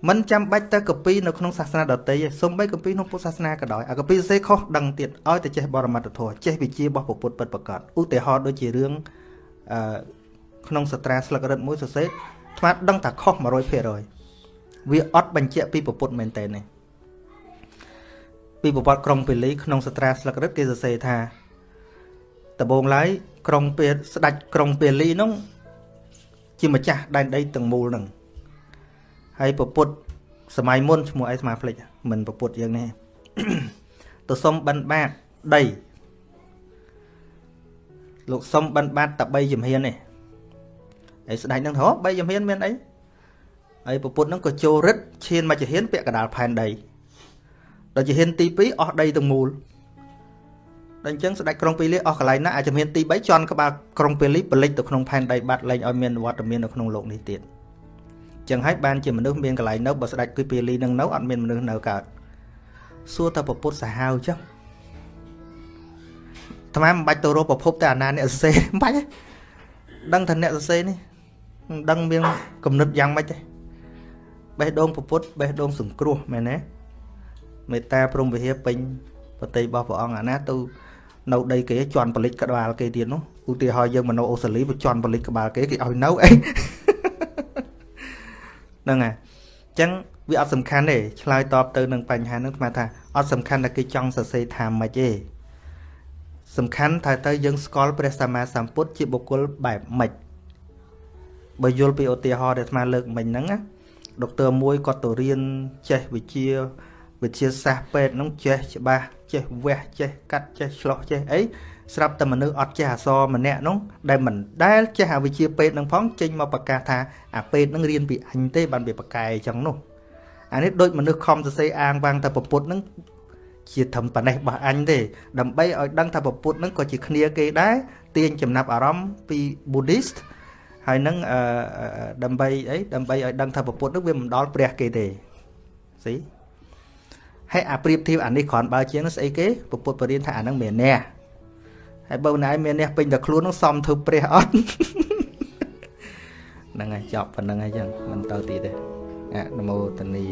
មិនចាំបាច់ទៅកពីនៅក្នុងសាសនាដទៃទេសូម្បីកពីក្នុងពុទ្ធសាសនាក៏ដោយអាកពីសរសេរខុសដឹងទៀតឲ្យតែចេះបរមត្តធម៌ចេះវិជារបស់ពុទ្ធពិតប្រកបឧទាហរណ៍ដូចជារឿងអឺក្នុងសត្រាស្លឹករឹតមួយសរសេរ ថ្មដឹងថាខុស100%វាអត់បញ្ជាក់ពីពុទ្ធមែនតើនេះពីប្រវត្តិក្រុងពេលីក្នុងសត្រាស្លឹករឹតគេសរសេរថាដំបូងឡើយក្រុងពេស្ដេចក្រុងពេលីនោះជាម្ចាស់ដែនដីទាំងមូលហ្នឹងហើយពពុទ្ធសម័យមុនឈ្មោះអីស្មាផ្លេចមិនពពុទ្ធយើងនេះទៅសុំបិណ្ឌបាតដីលោកសុំបិណ្ឌបាតតែ3ជំហាននេះ ហើយស្ដេចនឹងថាបីជំហានមានអីហើយពពុទ្ធនឹងក៏ចូលរិទ្ធឈានមកជំហានពាក់កដាលផែនដីដល់ជំហានទី2អស់ដីទាំងមូលដល់អញ្ចឹងស្ដេចក្រុងពាលីអស់កន្លែងណាអាចជំហានទី3ជន់ក្បាលក្រុងពាលីបលិចទៅក្នុងផែនដីបាត់លែងឲ្យមានវត្តមាននៅក្នុងលោកនេះទៀតចឹងហើយបានជាមនុស្សមានកន្លែងនៅបើស្ដេចគឺពាលីនឹងនៅអត់មានមនុស្សនៅកើតសួរតែពពុទ្ធសាហាវចឹងអាត្មាមិនបាច់ទៅរកប្រភពតែអាណាអ្នកសរសេរមិនបាច់ទេដឹងថាអ្នកសរសេរនេះ មិនដឹងមានគំនិតយ៉ាងម៉េចទេបេះដូងពុទ្ធបេះដូងសង្គ្រោះមែនទេមេត្តាព្រមវិហារពេញប្រតិរបស់ព្រះអង្គអាណាទៅនៅដីគេជន់បលិចក្បាលគេទៀតនោះឧទាហរណ៍យើងមកនៅអូស្ត្រាលីបើជន់បលិចក្បាលគេគេឲ្យនៅអីហ្នឹងហើយអញ្ចឹងវាអត់សំខាន់ទេឆ្លើយតបទៅនឹងបញ្ហាហ្នឹងស្មើថាអត់សំខាន់តែគេចង់សរសេរថាម៉េចទេសំខាន់ថាទៅយើងស្គាល់ព្រះសម្មាសម្ពុទ្ធជាបុគ្គលបែបម៉េច បើយល់ពីឧទាហរណ៍ដែលស្មើលើកមិញហ្នឹងណាដុកទ័រមួយគាត់ទៅរៀនចេះវិជាវិជាសាស្ត្រពេទ្យហ្នឹងចេះច្បាស់ចេះវះចេះកាត់ចេះឆ្លោះចេះអីស្រាប់តែមនុស្សអត់ចេះអសរម្នាក់នោះដែលមិនដែលចេះអាវិជាពេទ្យនឹងផងចេញមកប្រកាសថាអាពេទ្យនឹងរៀនពីអញទេបានវាប្រកែអញ្ចឹងនោះអានេះដូចមនុស្សខំសរសេរអាងវាងតែប្រពុតនឹងជាធំប៉ណេះរបស់អញទេ ដើម្បីឲ្យដឹងថាប្រពុតនឹងក៏ជាគ្នាគេដែរទាញចំណាប់អារម្មណ៍ពី Buddhist ហើយនឹងអឺដើម្បីអីដើម្បីឲ្យដឹងថាប្រពុតនឹងវាមិនដល់ព្រះគេទេស៊ីហើយអាប្រៀបធៀបអានេះគ្រាន់បើជាងស្អីគេប្រពុតបរៀនថាអានឹងមានអ្នកហើយបើណែមានអ្នកពេញតែខ្លួននោះសំធ្វើព្រះអត់ហ្នឹងហើយចប់ប៉ុណ្្នឹងហើយចឹងមិនទៅទៀតទេអនុមោទនី